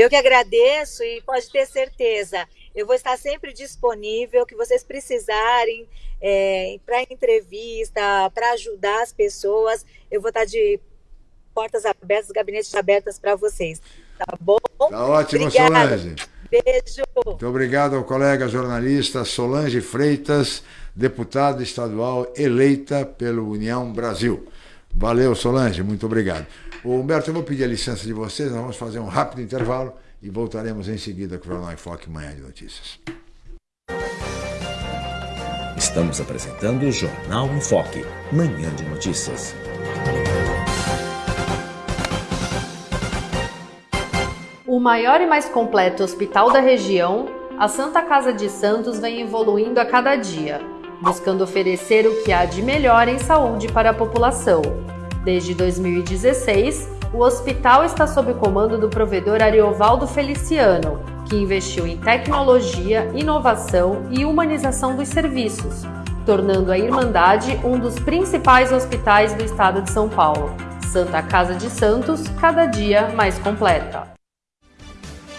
Eu que agradeço e pode ter certeza, eu vou estar sempre disponível, que vocês precisarem é, para entrevista, para ajudar as pessoas, eu vou estar de portas abertas, gabinetes abertas para vocês. Tá bom? Tá ótimo, Obrigada. Solange. Beijo. Muito obrigado ao colega jornalista Solange Freitas, deputada estadual eleita pelo União Brasil. Valeu, Solange, muito obrigado. O Humberto, eu vou pedir a licença de vocês, nós vamos fazer um rápido intervalo e voltaremos em seguida com o Jornal Enfoque Manhã de Notícias. Estamos apresentando o Jornal Enfoque, Manhã de Notícias. O maior e mais completo hospital da região a Santa Casa de Santos vem evoluindo a cada dia, buscando oferecer o que há de melhor em saúde para a população. Desde 2016, o hospital está sob comando do provedor Ariovaldo Feliciano, que investiu em tecnologia, inovação e humanização dos serviços, tornando a Irmandade um dos principais hospitais do estado de São Paulo. Santa Casa de Santos, cada dia mais completa.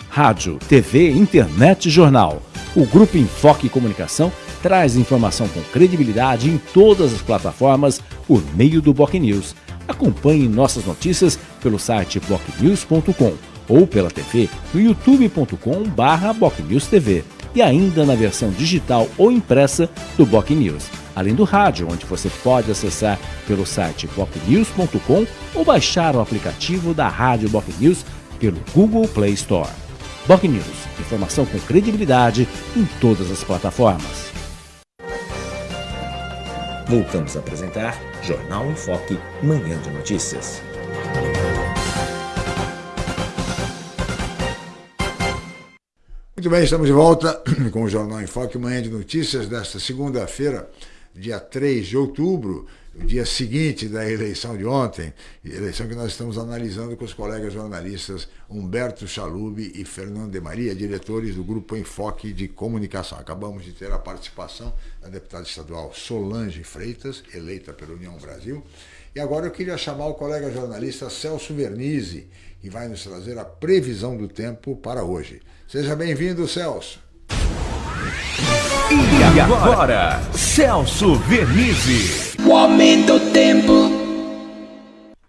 Rádio, TV, internet e jornal. O Grupo Enfoque Comunicação traz informação com credibilidade em todas as plataformas por meio do Boc News. Acompanhe nossas notícias pelo site bocnews.com ou pela TV no youtube.com/bocnewstv e ainda na versão digital ou impressa do Boc News, além do rádio, onde você pode acessar pelo site bocnews.com ou baixar o aplicativo da Rádio Boc News pelo Google Play Store. Boc News, informação com credibilidade em todas as plataformas. Voltamos a apresentar Jornal em Foque, Manhã de Notícias. Muito bem, estamos de volta com o Jornal em Foque, manhã de notícias desta segunda-feira, dia 3 de outubro, o dia seguinte da eleição de ontem, eleição que nós estamos analisando com os colegas jornalistas Humberto Chalube e Fernando de Maria, diretores do Grupo Enfoque de Comunicação. Acabamos de ter a participação da deputada estadual Solange Freitas, eleita pela União Brasil. E agora eu queria chamar o colega jornalista Celso Vernizzi, que vai nos trazer a previsão do tempo para hoje. Seja bem-vindo, Celso. E agora, Celso Vernizzi. O aumento do tempo.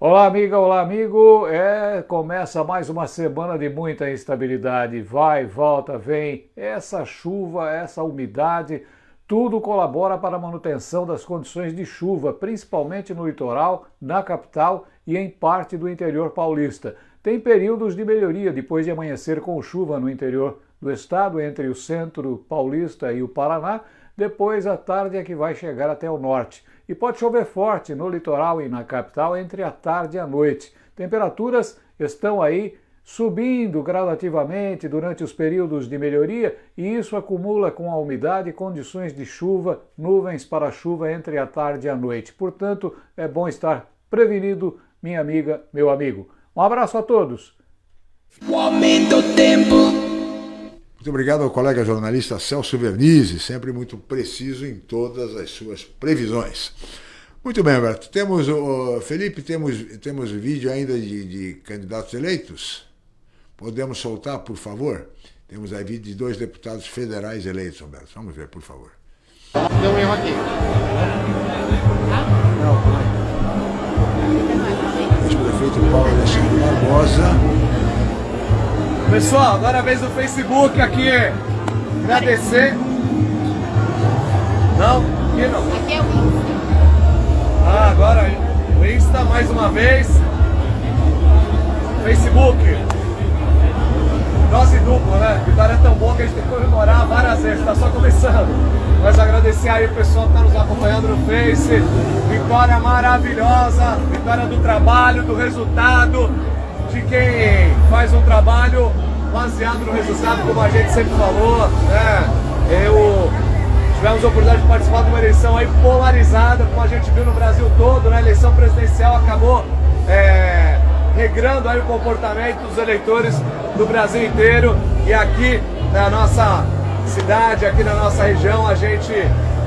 Olá, amiga, olá, amigo. É, começa mais uma semana de muita instabilidade. Vai, volta, vem. Essa chuva, essa umidade, tudo colabora para a manutenção das condições de chuva, principalmente no litoral, na capital e em parte do interior paulista. Tem períodos de melhoria depois de amanhecer com chuva no interior do estado, entre o centro paulista e o Paraná. Depois, à tarde é que vai chegar até o norte. E pode chover forte no litoral e na capital entre a tarde e a noite. Temperaturas estão aí subindo gradativamente durante os períodos de melhoria e isso acumula com a umidade condições de chuva, nuvens para chuva entre a tarde e a noite. Portanto, é bom estar prevenido, minha amiga, meu amigo. Um abraço a todos. Muito obrigado ao colega jornalista Celso Vernizzi, sempre muito preciso em todas as suas previsões. Muito bem, Alberto. Temos, Felipe, temos, temos vídeo ainda de, de candidatos eleitos? Podemos soltar, por favor? Temos aí vídeo de dois deputados federais eleitos, Alberto. Vamos ver, por favor. Deu um erro aqui. Pessoal, agora a vez do Facebook aqui. Agradecer. Não? Aqui não. Aqui é o Insta. Ah, agora o Insta mais uma vez. Facebook. Dose dupla, né? Vitória é tão boa que a gente tem que comemorar várias vezes, está só começando. Mas agradecer aí o pessoal que está nos acompanhando no Face. Vitória maravilhosa, vitória do trabalho, do resultado, de quem faz um trabalho baseado no resultado, como a gente sempre falou. Né? Eu tivemos a oportunidade de participar de uma eleição aí polarizada, como a gente viu no Brasil todo, né? A eleição presidencial acabou. É regrando aí o comportamento dos eleitores do Brasil inteiro. E aqui na nossa cidade, aqui na nossa região, a gente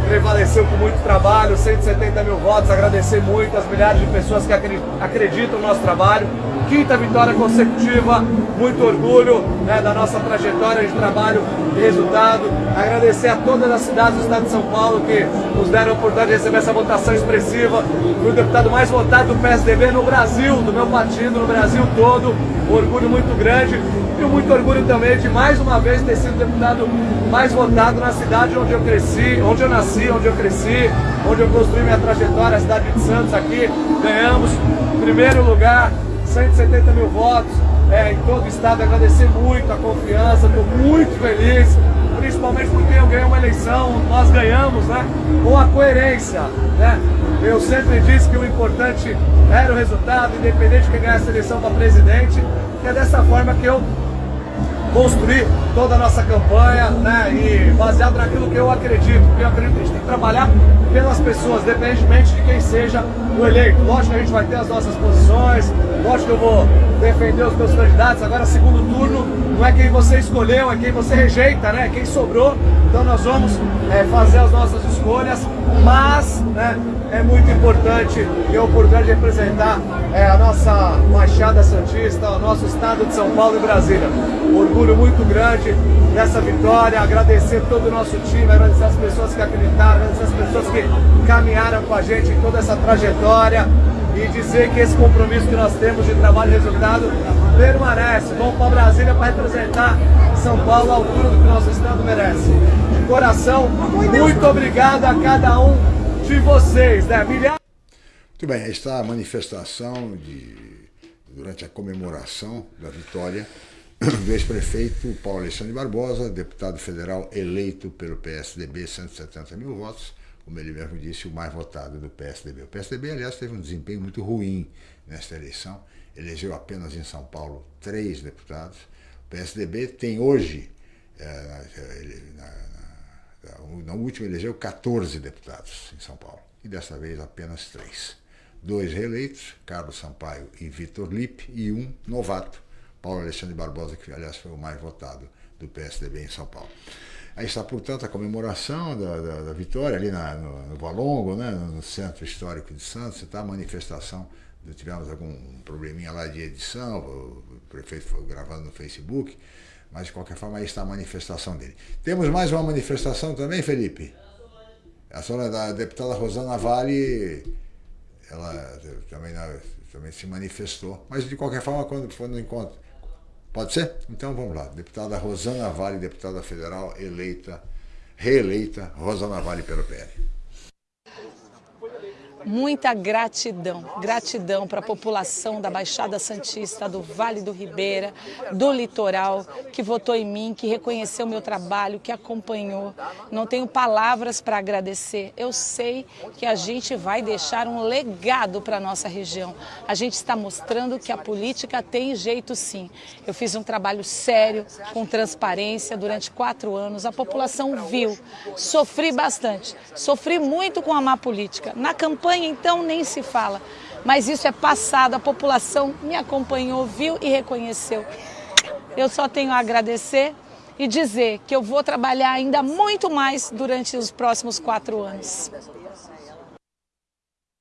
prevaleceu com muito trabalho, 170 mil votos, agradecer muito as milhares de pessoas que acreditam no nosso trabalho. Quinta vitória consecutiva, muito orgulho né, da nossa trajetória de trabalho e resultado. Agradecer a todas as cidades do estado de São Paulo que nos deram a oportunidade de receber essa votação expressiva. Fui o deputado mais votado do PSDB no Brasil, do meu partido, no Brasil todo. Um orgulho muito grande e muito orgulho também de mais uma vez ter sido deputado mais votado na cidade onde eu cresci, onde eu nasci, onde eu cresci, onde eu construí minha trajetória, a cidade de Santos aqui. Ganhamos primeiro lugar, 170 mil votos é, em todo o estado. Agradecer muito a confiança, estou muito feliz, principalmente porque eu ganhei uma eleição, nós ganhamos, né? Com a coerência, né? Eu sempre disse que o importante era o resultado, independente de quem ganhasse a eleição para presidente, é dessa forma que eu construir toda a nossa campanha, né? E baseado naquilo que eu acredito, porque eu acredito que a gente tem que trabalhar pelas pessoas, independentemente de quem seja o eleito. Lógico que a gente vai ter as nossas posições, lógico que eu vou defender os meus candidatos. Agora, segundo turno, não é quem você escolheu, é quem você rejeita, né? Quem sobrou. Então nós vamos é, fazer as nossas escolhas, mas né, é muito importante e a oportunidade de representar é, a nossa Machada Santista, o nosso estado de São Paulo e Brasília. Orgulho muito grande nessa vitória, agradecer todo o nosso time, agradecer as pessoas que acreditaram, agradecer as pessoas que caminharam com a gente em toda essa trajetória e dizer que esse compromisso que nós temos de trabalho e resultado permanece. Vamos para Brasília para representar São Paulo à altura do que nosso estado merece. Coração, muito obrigado a cada um de vocês, né? Milhares... Muito bem, está a manifestação de, durante a comemoração da vitória do ex-prefeito Paulo Alexandre Barbosa, deputado federal eleito pelo PSDB, 170 mil votos, como ele mesmo disse, o mais votado do PSDB. O PSDB, aliás, teve um desempenho muito ruim nesta eleição, elegeu apenas em São Paulo três deputados. O PSDB tem hoje, é, na, na, na última elegeu 14 deputados em São Paulo, e dessa vez apenas três. Dois reeleitos, Carlos Sampaio e Vitor Lippe, e um novato, Paulo Alexandre Barbosa, que aliás foi o mais votado do PSDB em São Paulo. Aí está, portanto, a comemoração da, da, da vitória ali na, no, no Valongo, né, no Centro Histórico de Santos, está a manifestação, tivemos algum probleminha lá de edição, o prefeito foi gravando no Facebook, mas de qualquer forma aí está a manifestação dele. Temos mais uma manifestação também, Felipe? A senhora da deputada Rosana Vale, ela também, também se manifestou, mas de qualquer forma, quando for no encontro, Pode ser? Então vamos lá. Deputada Rosana Vale, deputada federal eleita, reeleita, Rosana Vale pelo PL muita gratidão, gratidão para a população da Baixada Santista, do Vale do Ribeira, do litoral, que votou em mim, que reconheceu meu trabalho, que acompanhou. Não tenho palavras para agradecer. Eu sei que a gente vai deixar um legado para a nossa região. A gente está mostrando que a política tem jeito sim. Eu fiz um trabalho sério, com transparência, durante quatro anos. A população viu. Sofri bastante. Sofri muito com a má política. Na campanha campanha, então, nem se fala. Mas isso é passado, a população me acompanhou, viu e reconheceu. Eu só tenho a agradecer e dizer que eu vou trabalhar ainda muito mais durante os próximos quatro anos.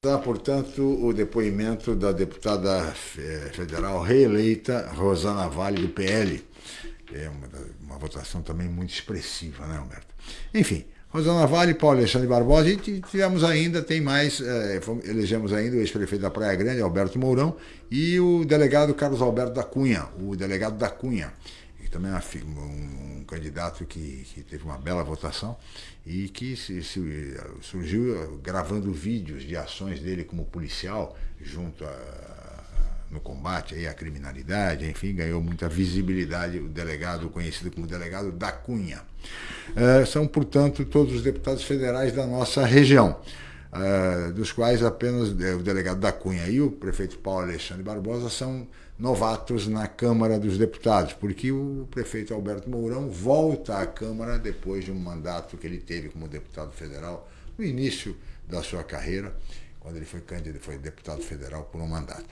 Está, portanto, o depoimento da deputada eh, federal reeleita Rosana Vale, do PL. É uma, uma votação também muito expressiva, né, Humberto? Enfim, Rosana Vale, Paulo Alexandre Barbosa e tivemos ainda, tem mais, é, elegemos ainda o ex-prefeito da Praia Grande, Alberto Mourão, e o delegado Carlos Alberto da Cunha, o delegado da Cunha, que também é um, um candidato que, que, teve uma bela votação e que se, se, surgiu gravando vídeos de ações dele como policial junto a no combate aí à criminalidade, enfim, ganhou muita visibilidade o delegado, conhecido como delegado da Cunha. Uh, são, portanto, todos os deputados federais da nossa região, uh, dos quais apenas uh, o delegado da Cunha e o prefeito Paulo Alexandre Barbosa são novatos na Câmara dos Deputados, porque o prefeito Alberto Mourão volta à Câmara depois de um mandato que ele teve como deputado federal no início da sua carreira, quando ele foi candidato, foi deputado federal por um mandato.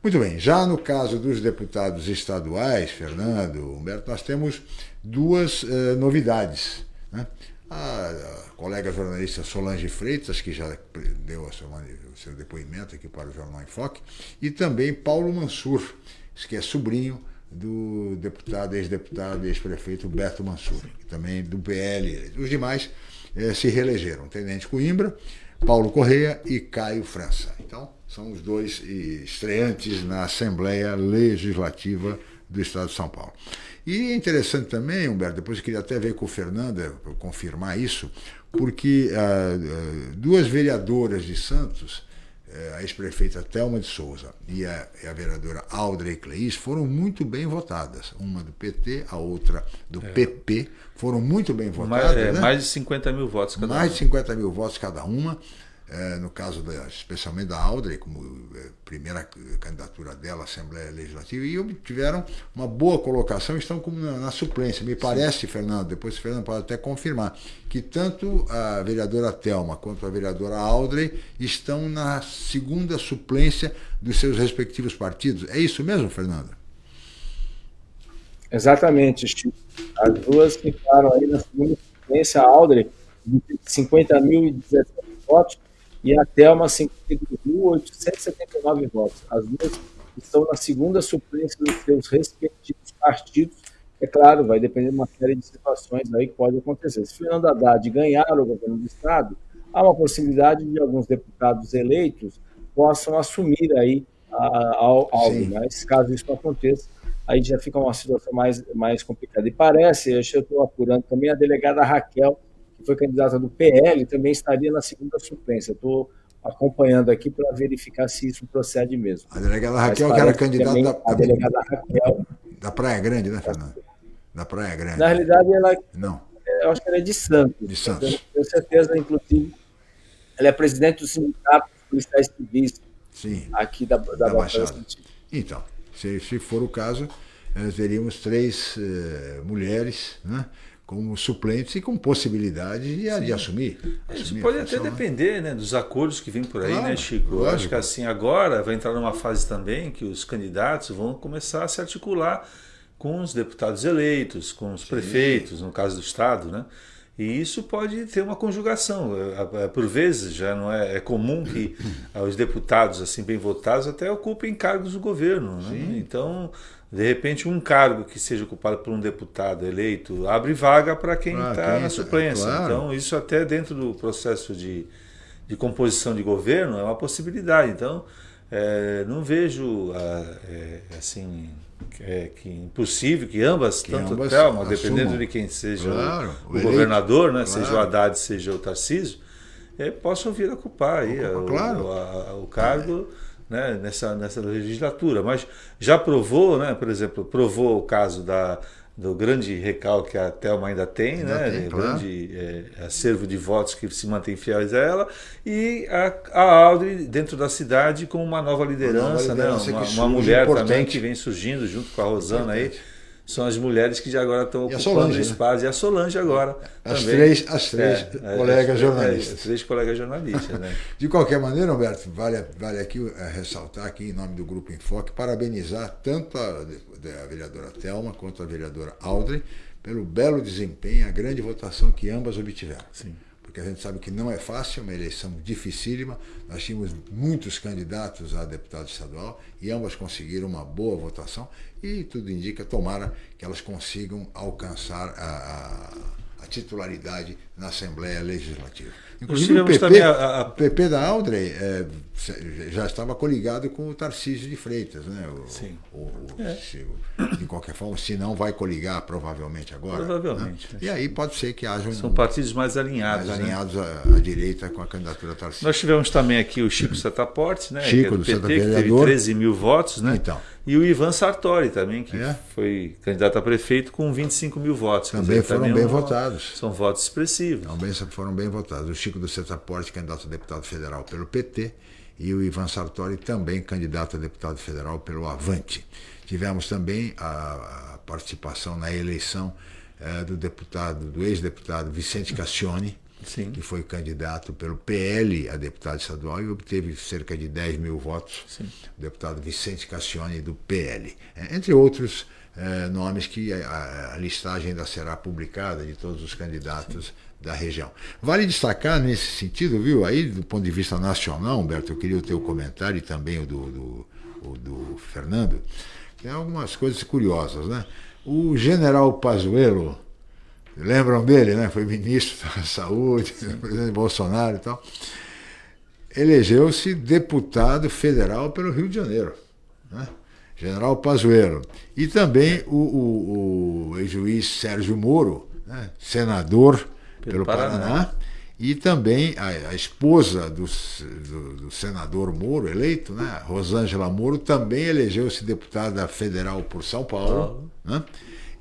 Muito bem, já no caso dos deputados estaduais, Fernando, Humberto, nós temos duas uh, novidades. Né? A, a, colega jornalista Solange Freitas, que já deu seu, o seu depoimento aqui para o Jornal em Foque, e também Paulo Mansur, que é sobrinho do deputado, ex-deputado, ex-prefeito Beto Mansur, também do PL. Os demais eh, se reelegeram, Tenente Coimbra, Paulo Correia e Caio França. Então, são os dois estreantes na Assembleia Legislativa do Estado de São Paulo. E é interessante também, Humberto, depois eu queria até ver com o Fernanda, confirmar isso, porque ah, ah, duas vereadoras de Santos, a ex-prefeita Thelma de Souza e a, e a vereadora Audrey Cleis, foram muito bem votadas. Uma do PT, a outra do é. PP, foram muito bem votadas. Mais, é, né? mais de 50 mil votos cada mais uma. Mais de 50 mil votos cada uma. É, no caso da, especialmente da Audrey, como é, primeira candidatura dela à Assembleia Legislativa, e obtiveram uma boa colocação, estão como na, na suplência. Me parece, Sim. Fernando, depois o Fernando pode até confirmar, que tanto a vereadora Telma quanto a vereadora Audrey estão na segunda suplência dos seus respectivos partidos. É isso mesmo, Fernando? Exatamente, Chico. As duas ficaram aí na segunda suplência, a de 50.017 votos, e a Thelma 52.879 votos. As duas estão na segunda suplência dos seus respectivos partidos. É claro, vai depender de uma série de situações aí que pode acontecer. Se Fernando Haddad ganhar o governo do Estado, há uma possibilidade de alguns deputados eleitos possam assumir aí algo, mas caso isso aconteça, aí já fica uma situação mais, mais complicada. E parece, eu estou apurando também, a delegada Raquel, que foi candidata do PL, também estaria na segunda suplência. Estou acompanhando aqui para verificar se isso procede mesmo. A delegada Raquel, que era candidata da, a delegada Raquel, da Praia Grande, né, Fernando? Da Praia Grande. Na realidade, ela. Não. Eu acho que ela é de Santos. De Santos. tenho certeza, inclusive, ela é presidente do Sindicato dos Policiais Civis Sim. aqui da, da, da Baixada. Então, se, se for o caso, nós teríamos três uh, mulheres, né? Como suplentes e com possibilidade de, de assumir, assumir. Isso pode até né? depender né, dos acordos que vêm por aí, claro, né, Chico? Eu acho que assim, agora vai entrar numa fase também que os candidatos vão começar a se articular com os deputados eleitos, com os Sim. prefeitos, no caso do Estado, né? E isso pode ter uma conjugação. É, é, por vezes já não é, é comum que os deputados assim bem votados até ocupem cargos do governo. Né? Então de repente, um cargo que seja ocupado por um deputado eleito abre vaga para quem está ah, na suplência. Claro. Então, isso até dentro do processo de, de composição de governo é uma possibilidade. Então, é, não vejo ah, é, assim é, que impossível que ambas, que tanto ambas Thelma, dependendo de quem seja claro, o, o, o governador, né, claro. seja o Haddad, seja o Tarcísio, é, possam vir a ocupar aí claro. o, a, o cargo né, nessa, nessa legislatura, mas já provou, né, por exemplo, provou o caso da, do grande recalque que a Thelma ainda tem, ainda né, tem, claro. grande é, acervo de votos que se mantém fiéis a ela, e a, a Audrey dentro da cidade com uma nova liderança, uma, nova liderança né, uma, uma mulher importante. também que vem surgindo junto com a Rosana importante. aí, são as mulheres que agora estão ocupando Solange, o né? espaço. Né? E a Solange agora. As também. três, as três é, colegas as, jornalistas. As três colegas jornalistas, né? De qualquer maneira, Humberto, vale, vale aqui é, ressaltar aqui em nome do Grupo Enfoque, parabenizar tanto a, a vereadora Thelma quanto a vereadora Audrey pelo belo desempenho, a grande votação que ambas obtiveram. Sim porque a gente sabe que não é fácil, é uma eleição dificílima. Nós tínhamos muitos candidatos a deputado estadual e ambas conseguiram uma boa votação e tudo indica, tomara que elas consigam alcançar a, a, a titularidade na Assembleia Legislativa. Inclusive o PP, a, a... PP da Audrey é, já estava coligado com o Tarcísio de Freitas, né? O, Sim. O, o, é. se, de qualquer forma, se não vai coligar provavelmente agora. Provavelmente. Né? E aí pode ser que haja um, São partidos mais alinhados. Mais né? alinhados à, à, direita com a candidatura Tarcísio. Nós tivemos também aqui o Chico Setaporte, né? Chico é do, do PT, Santa que teve 13 mil votos, né? Então. E o Ivan Sartori também, que é? foi candidato a prefeito com 25 mil votos. Também dizer, foram também bem votados. São votos expressivos. Também foram bem votados. O Chico do Setaporte, candidato a deputado federal pelo PT, e o Ivan Sartori, também candidato a deputado federal pelo Avante. Tivemos também a, a participação na eleição é, do deputado, do ex-deputado Vicente Cassione, Sim. que foi candidato pelo PL a deputado estadual e obteve cerca de 10 mil votos. Sim. O deputado Vicente Cassione, do PL. É, entre outros é, nomes que a, a, listagem ainda será publicada de todos os candidatos Sim. da região. Vale destacar nesse sentido, viu, aí do ponto de vista nacional, Humberto, eu queria o teu comentário e também o do, do, o do Fernando, tem algumas coisas curiosas, né? O general Pazuello, Lembram dele, né? Foi ministro da Saúde, presidente Bolsonaro e tal. Elegeu-se deputado federal pelo Rio de Janeiro. Né? General Pazuello. E também o, o, o ex-juiz Sérgio Moro, né? senador pelo, pelo Paraná. Paraná. E também a, a esposa do, do, do, senador Moro, eleito, né? Rosângela Moro, também elegeu-se deputada federal por São Paulo. Né?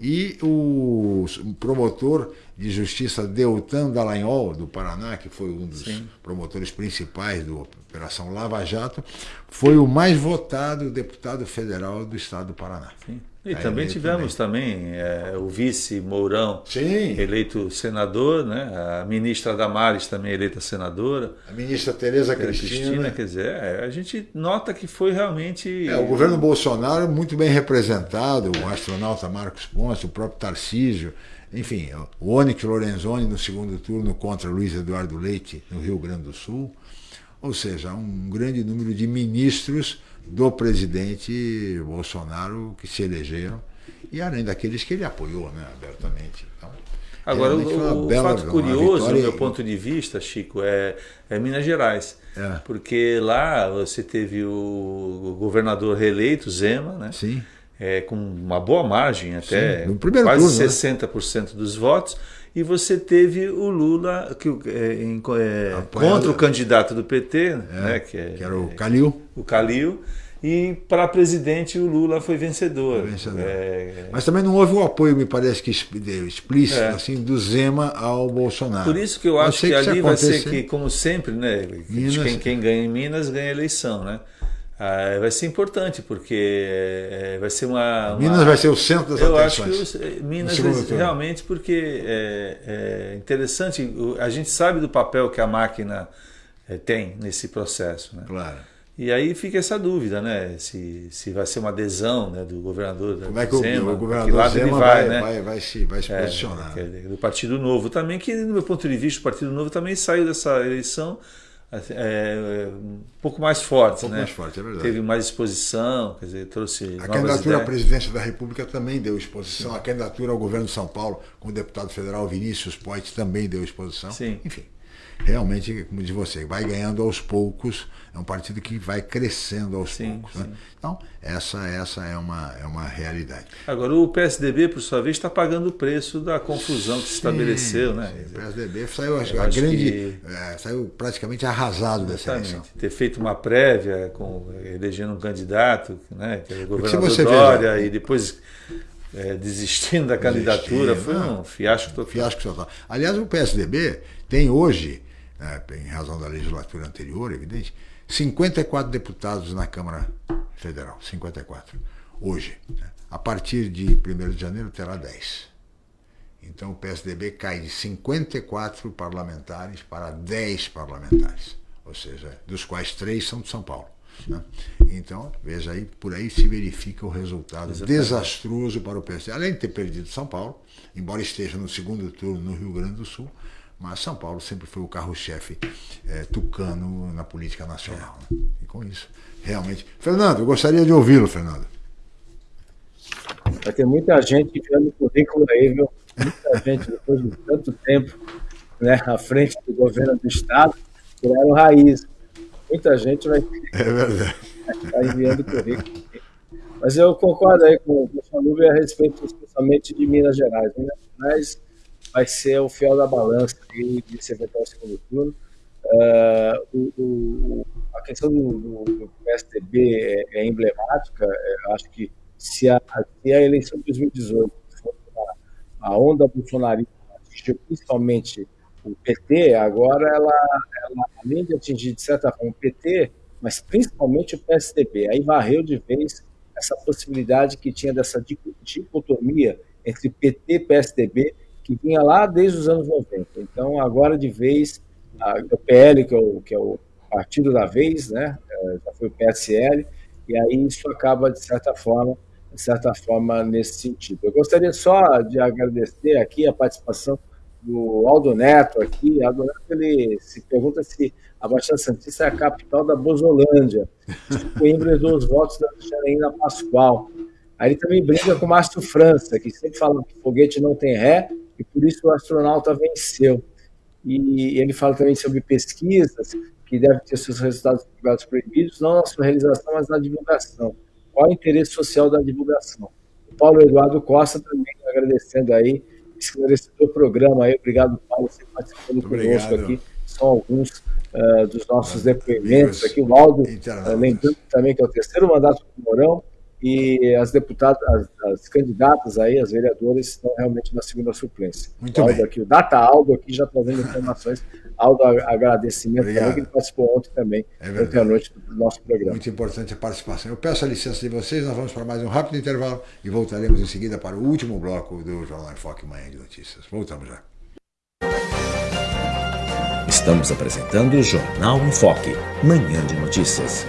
E o promotor de justiça Deltan Dallagnol, do Paraná, que foi um dos Sim. promotores principais da Operação Lava Jato, foi o mais votado deputado federal do estado do Paraná. Sim. E também tivemos também, também é, o vice Mourão Sim. eleito senador, né? a ministra Damares também eleita senadora. A ministra Tereza Cristina. Cristina. Quer dizer, é, a gente nota que foi realmente. É, o governo Bolsonaro muito bem representado, o astronauta Marcos Ponce, o próprio Tarcísio, enfim, o Onyx Lorenzoni no segundo turno contra Luiz Eduardo Leite no Rio Grande do Sul. Ou seja, um grande número de ministros do presidente Bolsonaro que se elegeram e além daqueles que ele apoiou né, abertamente. Então, Agora, o, o fato curioso, do meu ponto de vista, Chico, é, é Minas Gerais. É. Porque lá você teve o governador reeleito, Zema, né? Sim é, com uma boa margem, até quase turno, 60% né? dos votos, e você teve o Lula que, é, em, é, contra o candidato do PT, é, né, que, é que, era o Calil. O Calil. E para presidente o Lula foi vencedor. Foi vencedor. É, Mas também não houve um apoio, me parece que explícito, é. assim, do Zema ao Bolsonaro. Por isso que eu acho que, que ali vai ser que, como sempre, né, Minas, quem, quem ganha em Minas ganha eleição, né? Ah, vai ser importante, porque é, vai ser uma, uma, Minas vai ser o centro das eu atenções. Eu acho que os, Minas vai, realmente, porque é, é, interessante, a gente sabe do papel que a máquina tem nesse processo. Né? Claro. E aí fica essa dúvida, né? Se, se vai ser uma adesão né, do governador Como é que Zema, o, governador que lado Zema ele vai, vai, né? vai, vai, se, vai se é, posicionar. do Partido Novo também, que no meu ponto de vista, o Partido Novo também saiu dessa eleição é, um pouco mais forte, um pouco né? mais forte, é verdade. Teve mais exposição, quer dizer, trouxe. A candidatura ideias. à presidência da República também deu exposição. Sim. A candidatura ao governo de São Paulo, com o deputado federal Vinícius Poit, também deu exposição. Sim. Enfim realmente, como diz você, vai ganhando aos poucos, é um partido que vai crescendo aos sim, poucos. Né? Então, essa, essa é, uma, é uma realidade. Agora, o PSDB, por sua vez, está pagando o preço da confusão que se estabeleceu. Né? Sim, o PSDB saiu, a grande, que... é, saiu praticamente arrasado dessa eleição. Ter feito uma prévia, com, elegendo um candidato, né, que era o governador Dória, veja, e depois é, desistindo da candidatura, foi um fiasco total. Fiasco total. Aliás, o PSDB tem hoje né, em razão da legislatura anterior, evidente, 54 deputados na Câmara Federal, 54, hoje. Né? A partir de 1 de janeiro terá 10. Então o PSDB cai de 54 parlamentares para 10 parlamentares, ou seja, dos quais três são de São Paulo. Né? Então, veja aí, por aí se verifica o resultado Exatamente. desastroso para o PSDB. Além de ter perdido São Paulo, embora esteja no segundo turno no Rio Grande do Sul, mas São Paulo sempre foi o carro-chefe é, tucano na política nacional. Né? E com isso, realmente. Fernando, eu gostaria de ouvi-lo, Fernando. Vai ter muita gente enviando currículo aí, viu? Muita gente, depois de tanto tempo né, à frente do governo do Estado, criaram raiz. Muita gente vai, é verdade. enviando currículo. Mas eu concordo aí com o Falube a respeito, especialmente de Minas Gerais. Minas Gerais vai ser o fiel da balança desse eventual segundo turno. Uh, o, o, a questão do, do PSDB é, é emblemática. É, acho que se a, se a eleição de 2018 for a, a onda bolsonarista atingiu principalmente o PT, agora ela, ela, além de atingir, de certa forma, o PT, mas principalmente o PSDB, aí varreu de vez essa possibilidade que tinha dessa dicotomia entre PT e PSDB, que vinha lá desde os anos 90. Então, agora de vez, a, o PL, que é o, que é o partido da vez, né, é, já foi o PSL, e aí isso acaba, de certa forma, de certa forma, nesse sentido. Eu gostaria só de agradecer aqui a participação do Aldo Neto aqui. Aldo Neto, ele se pergunta se a Baixada Santista é a capital da Bozolândia. Coimbra herdou os votos da Janaína Pascoal. Aí ele também brinca com o Márcio França, que sempre fala que foguete não tem ré, e por isso o astronauta venceu. E ele fala também sobre pesquisas que devem ter seus resultados divulgados proibidos, não na sua realização, mas na divulgação. Qual o interesse social da divulgação? O Paulo Eduardo Costa também agradecendo aí, esclarecedor programa aí. Obrigado, Paulo, por participando conosco aqui. São alguns uh, dos nossos depoimentos aqui. O Aldo, uh, lembrando também que é o terceiro mandato do Mourão, e as deputadas, as, as, candidatas aí, as vereadoras, estão realmente na segunda suplência. Muito Aldo bem. Aqui, o Data Aldo aqui já trazendo informações. Aldo, agradecimento Obrigado. também, que ele participou ontem também, é ontem à noite do nosso programa. Muito importante a participação. Eu peço a licença de vocês, nós vamos para mais um rápido intervalo e voltaremos em seguida para o último bloco do Jornal Enfoque Manhã de Notícias. Voltamos já. Estamos apresentando o Jornal Enfoque, Manhã de Notícias.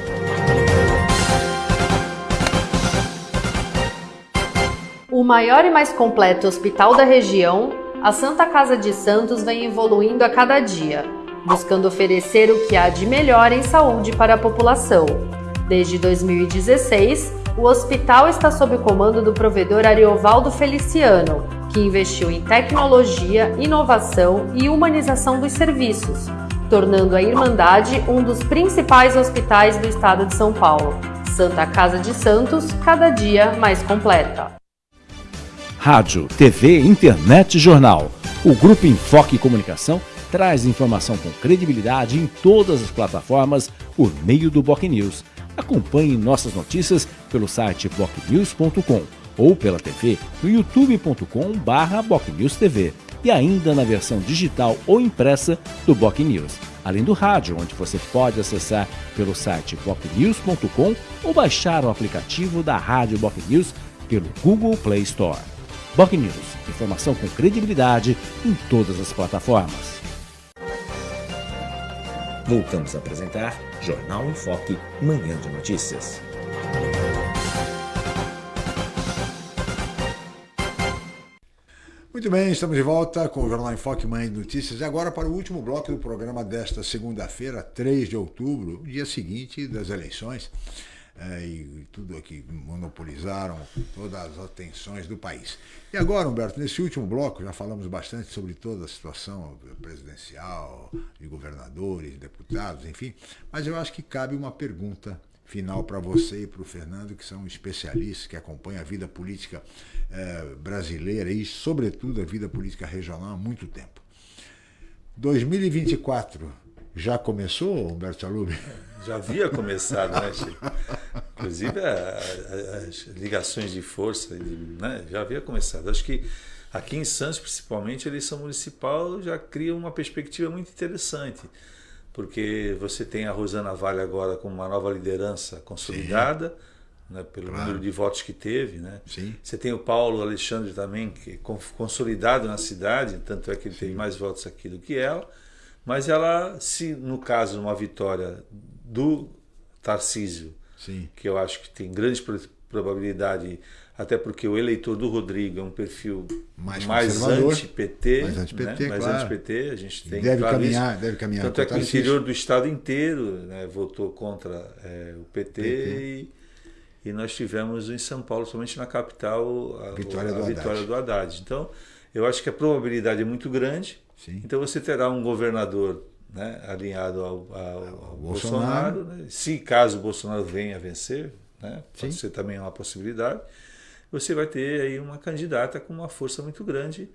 Maior e mais completo hospital da região, a Santa Casa de Santos vem evoluindo a cada dia, buscando oferecer o que há de melhor em saúde para a população. Desde 2016, o hospital está sob o comando do provedor Ariovaldo Feliciano, que investiu em tecnologia, inovação e humanização dos serviços, tornando a Irmandade um dos principais hospitais do estado de São Paulo. Santa Casa de Santos, cada dia mais completa rádio, TV, internet e jornal. O Grupo Enfoque Comunicação traz informação com credibilidade em todas as plataformas por meio do Boc News. Acompanhe nossas notícias pelo site bocnews.com ou pela TV no youtube.com/bocnewstv e ainda na versão digital ou impressa do Boc News, além do rádio, onde você pode acessar pelo site bocnews.com ou baixar o aplicativo da Rádio Boc News pelo Google Play Store. Boc News, informação com credibilidade em todas as plataformas. Voltamos a apresentar Jornal em Foque, Manhã de Notícias. Muito bem, estamos de volta com o Jornal em Foque Manhã de Notícias e agora para o último bloco do programa desta segunda-feira, 3 de outubro, dia seguinte das eleições é, e tudo aqui monopolizaram todas as atenções do país. E agora, Humberto, nesse último bloco já falamos bastante sobre toda a situação presidencial, de governadores, deputados, enfim, mas eu acho que cabe uma pergunta final para você e para o Fernando, que são especialistas, que acompanham a vida política é, brasileira e, sobretudo, a vida política regional há muito tempo. 2024 já começou, Humberto Salub? Já havia começado, né, Chico? Inclusive as ligações de força né, já havia começado. Acho que aqui em Santos, principalmente, a eleição municipal já cria uma perspectiva muito interessante, porque você tem a Rosana Vale agora com uma nova liderança consolidada. Né, pelo claro. número de votos que teve. Né? Sim. Você tem o Paulo Alexandre também, que é consolidado na cidade, tanto é que ele Sim. tem mais votos aqui do que ela. Mas ela, se no caso, uma vitória do Tarcísio, Sim. que eu acho que tem grande probabilidade, até porque o eleitor do Rodrigo é um perfil mais, mais anti-PT, mais anti-PT, né? mais claro. anti-PT, a gente tem deve caminhar, deve caminhar. Tanto é que o interior do estado inteiro né, votou contra é, o PT, PT. E, e, nós tivemos em São Paulo, somente na capital, a, vitória, a, do, vitória Haddad. do Haddad. Então, eu acho que a probabilidade é muito grande. Sim. Então você terá um governador né, alinhado ao, ao, ao Bolsonaro. Bolsonaro né? Se caso o Bolsonaro venha a vencer, né, pode ser também uma possibilidade, você vai ter aí uma candidata com uma força muito grande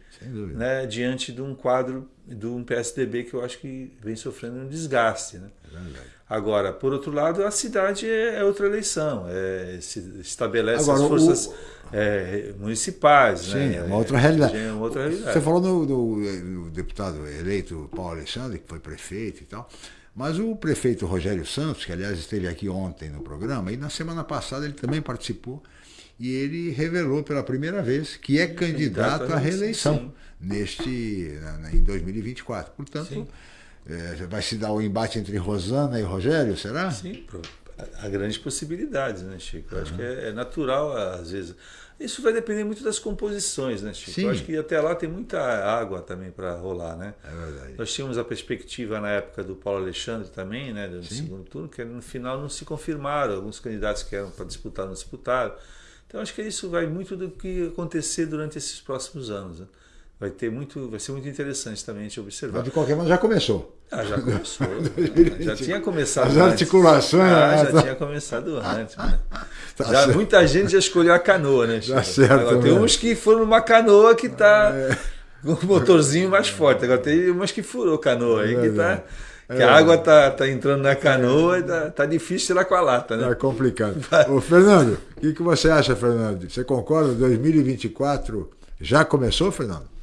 né, diante de um quadro de um PSDB que eu acho que vem sofrendo um desgaste. Né? É Agora, por outro lado, a cidade é, é outra eleição, é, se estabelece Agora, as forças o... é, municipais. Sim, né? é uma outra realidade. É uma outra realidade. Você falou do, do, do deputado eleito Paulo Alexandre, que foi prefeito e tal. Mas o prefeito Rogério Santos, que aliás esteve aqui ontem no programa, e na semana passada ele também participou, e ele revelou pela primeira vez que é candidato à reeleição neste, em 2024. Portanto, sim. É, vai se dar o um embate entre Rosana e Rogério, será? Sim, há grandes possibilidades, né, Chico? Uhum. acho que é, é, natural, às vezes. Isso vai depender muito das composições, né, Chico? Sim. Acho que até lá tem muita água também para rolar, né? É verdade. Nós tínhamos a perspectiva na época do Paulo Alexandre também, né, do Sim. segundo turno, que no final não se confirmaram. Alguns candidatos que eram para disputar não disputaram. Então acho que isso vai muito do que acontecer durante esses próximos anos. Né? Vai ter muito, vai ser muito interessante também a gente observar. Mas de qualquer modo já começou. Ah, já começou. já tinha começado. As antes. articulações. Ah, já tinha começado antes. Né? Tá já, muita gente já escolheu a canoa, né? Tá certo, Agora, tem uns que foram numa canoa que está é. com o motorzinho mais forte. Agora tem umas que furou canoa aí, é que está Que a água tá, tá entrando na canoa e tá, tá difícil tirar com a lata, né? Tá complicado. Ô, Fernando, o que, que você acha, Fernando? Você concorda? 2024 já começou, Fernando?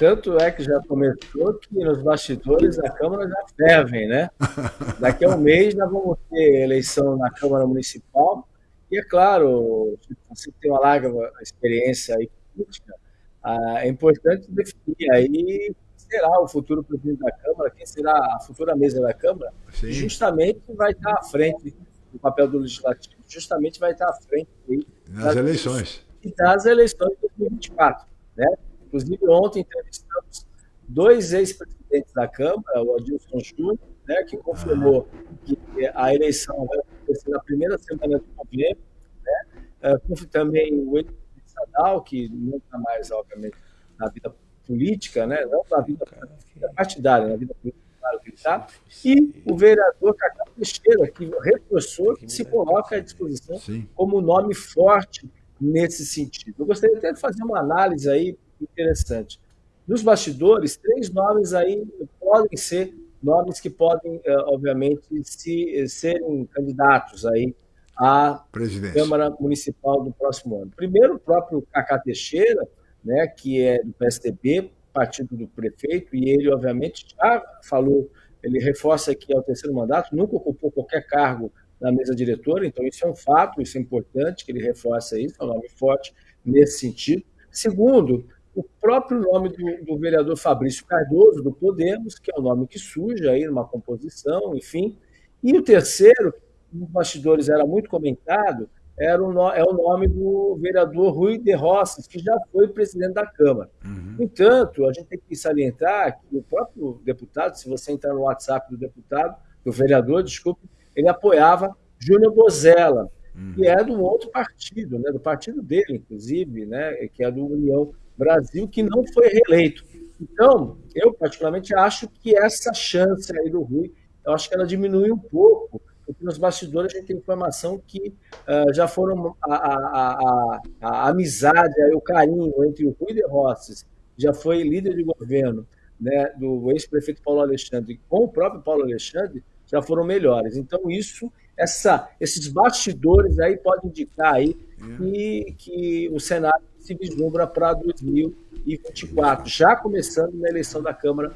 Tanto é que já começou que nos bastidores da Câmara já fervem, né? Daqui a um mês nós vamos ter eleição na Câmara Municipal. E é claro, você tem uma larga experiência aí política, ah, é importante definir aí será o futuro presidente da Câmara, quem será a futura mesa da Câmara, Sim. justamente vai estar à frente do papel do Legislativo, justamente vai estar à frente aí, nas das eleições. E das eleições de 2024. Né? Inclusive, ontem entrevistamos dois ex-presidentes da Câmara, o Adilson Júnior, né, que confirmou que a eleição vai acontecer na primeira semana de novembro, né? Uh, também o ex-presidente Sadal, que não está mais, obviamente, na vida política, né? não na vida partidária, na vida política, claro que está, e o vereador Cacá Teixeira, que reforçou que se coloca à disposição Sim. como nome forte nesse sentido. Eu gostaria até de fazer uma análise aí interessante. Nos bastidores, três nomes aí podem ser nomes que podem, eh, obviamente, se, serem candidatos aí à Câmara Municipal do próximo ano. Primeiro, o próprio Cacá Teixeira, né, que é do PSDB, partido do prefeito, e ele, obviamente, já falou, ele reforça que é o terceiro mandato, nunca ocupou qualquer cargo na mesa diretora, então isso é um fato, isso é importante, que ele reforça isso, é um nome forte nesse sentido. Segundo, o próprio nome do, do, vereador Fabrício Cardoso, do Podemos, que é o nome que surge aí numa composição, enfim. E o terceiro, nos bastidores era muito comentado, era o, é o nome do vereador Rui de Rosses, que já foi presidente da Câmara. Uhum. No entanto, a gente tem que salientar que o próprio deputado, se você entrar no WhatsApp do deputado, do vereador, desculpe, ele apoiava Júnior Bozella, uhum. que é do outro partido, né, do partido dele, inclusive, né, que é do União Brasil, que não foi reeleito. Então, eu particularmente acho que essa chance aí do Rui, eu acho que ela diminui um pouco, porque nos bastidores a gente tem informação que uh, já foram a, a, a, a, amizade, o carinho entre o Rui de Rosses, já foi líder de governo né, do ex-prefeito Paulo Alexandre, com o próprio Paulo Alexandre, já foram melhores. Então, isso, essa, esses bastidores aí podem indicar aí que, que o cenário se vislumbra para 2024, já começando na eleição da Câmara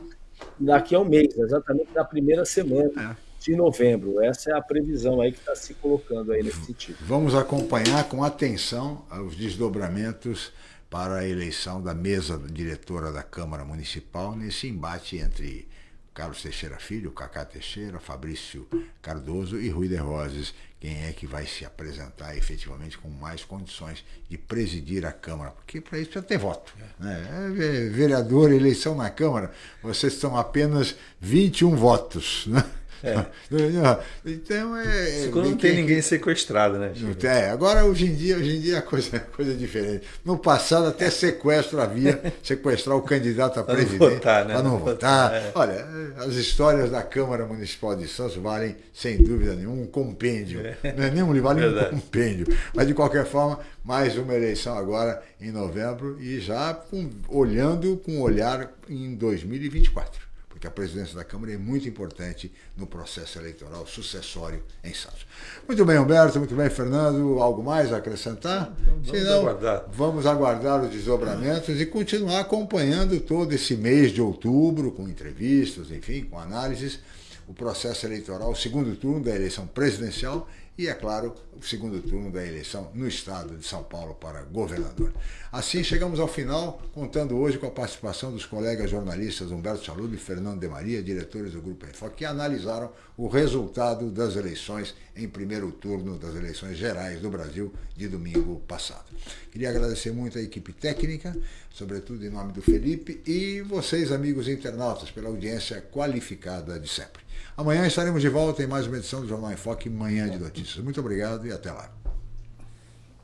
daqui a um mês, exatamente na primeira semana. É de novembro. Essa é a previsão aí que está se colocando aí nesse sentido. Vamos acompanhar com atenção os desdobramentos para a eleição da mesa diretora da Câmara Municipal nesse embate entre Carlos Teixeira Filho, Cacá Teixeira, Fabrício Cardoso e Rui de Roses, quem é que vai se apresentar efetivamente com mais condições de presidir a Câmara, porque para isso precisa ter voto. Né? É, vereador, eleição na Câmara, vocês são apenas 21 votos. Né? É. Então é. Quando não tem ninguém sequestrado, né? É, agora hoje em dia, hoje em dia a coisa, a coisa é diferente. No passado até sequestro havia, sequestrar o candidato a presidente. Para não votar, né? Para não votar. É. Olha, as histórias da Câmara Municipal de Santos valem, sem dúvida nenhuma, um compêndio. É. Não é nem um livro, vale um compêndio. Mas de qualquer forma, mais uma eleição agora em novembro e já com, olhando com olhar em 2024 que a presidência da Câmara é muito importante no processo eleitoral sucessório em Santos. Muito bem, Humberto, muito bem, Fernando. Algo mais a acrescentar? Vamos Senão, aguardar. Vamos aguardar os desdobramentos e continuar acompanhando todo esse mês de outubro, com entrevistas, enfim, com análises, o processo eleitoral, o segundo turno da eleição presidencial e, é claro, o segundo turno da eleição no estado de São Paulo para governador. Assim, chegamos ao final, contando hoje com a participação dos colegas jornalistas Humberto Chalub e Fernando de Maria, diretores do Grupo Enfoque, que analisaram o resultado das eleições em primeiro turno das eleições gerais do Brasil de domingo passado. Queria agradecer muito a equipe técnica, sobretudo em nome do Felipe, e vocês, amigos internautas, pela audiência qualificada de sempre. Amanhã estaremos de volta em mais uma edição do Jornal em Foque, Manhã de Notícias. Muito obrigado e até lá.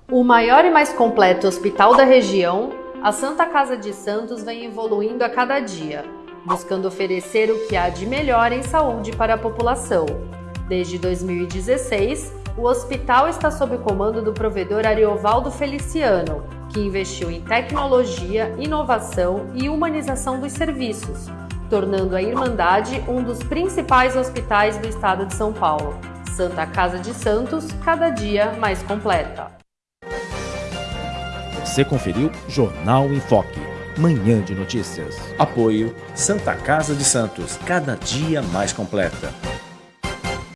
O maior e mais completo hospital da região, a Santa Casa de Santos vem evoluindo a cada dia, buscando oferecer o que há de melhor em saúde para a população. Desde 2016, o hospital está sob comando do provedor Ariovaldo Feliciano, que investiu em tecnologia, inovação e humanização dos serviços tornando a Irmandade um dos principais hospitais do estado de São Paulo. Santa Casa de Santos, cada dia mais completa. Você conferiu Jornal em Foque. Manhã de notícias. Apoio Santa Casa de Santos, cada dia mais completa.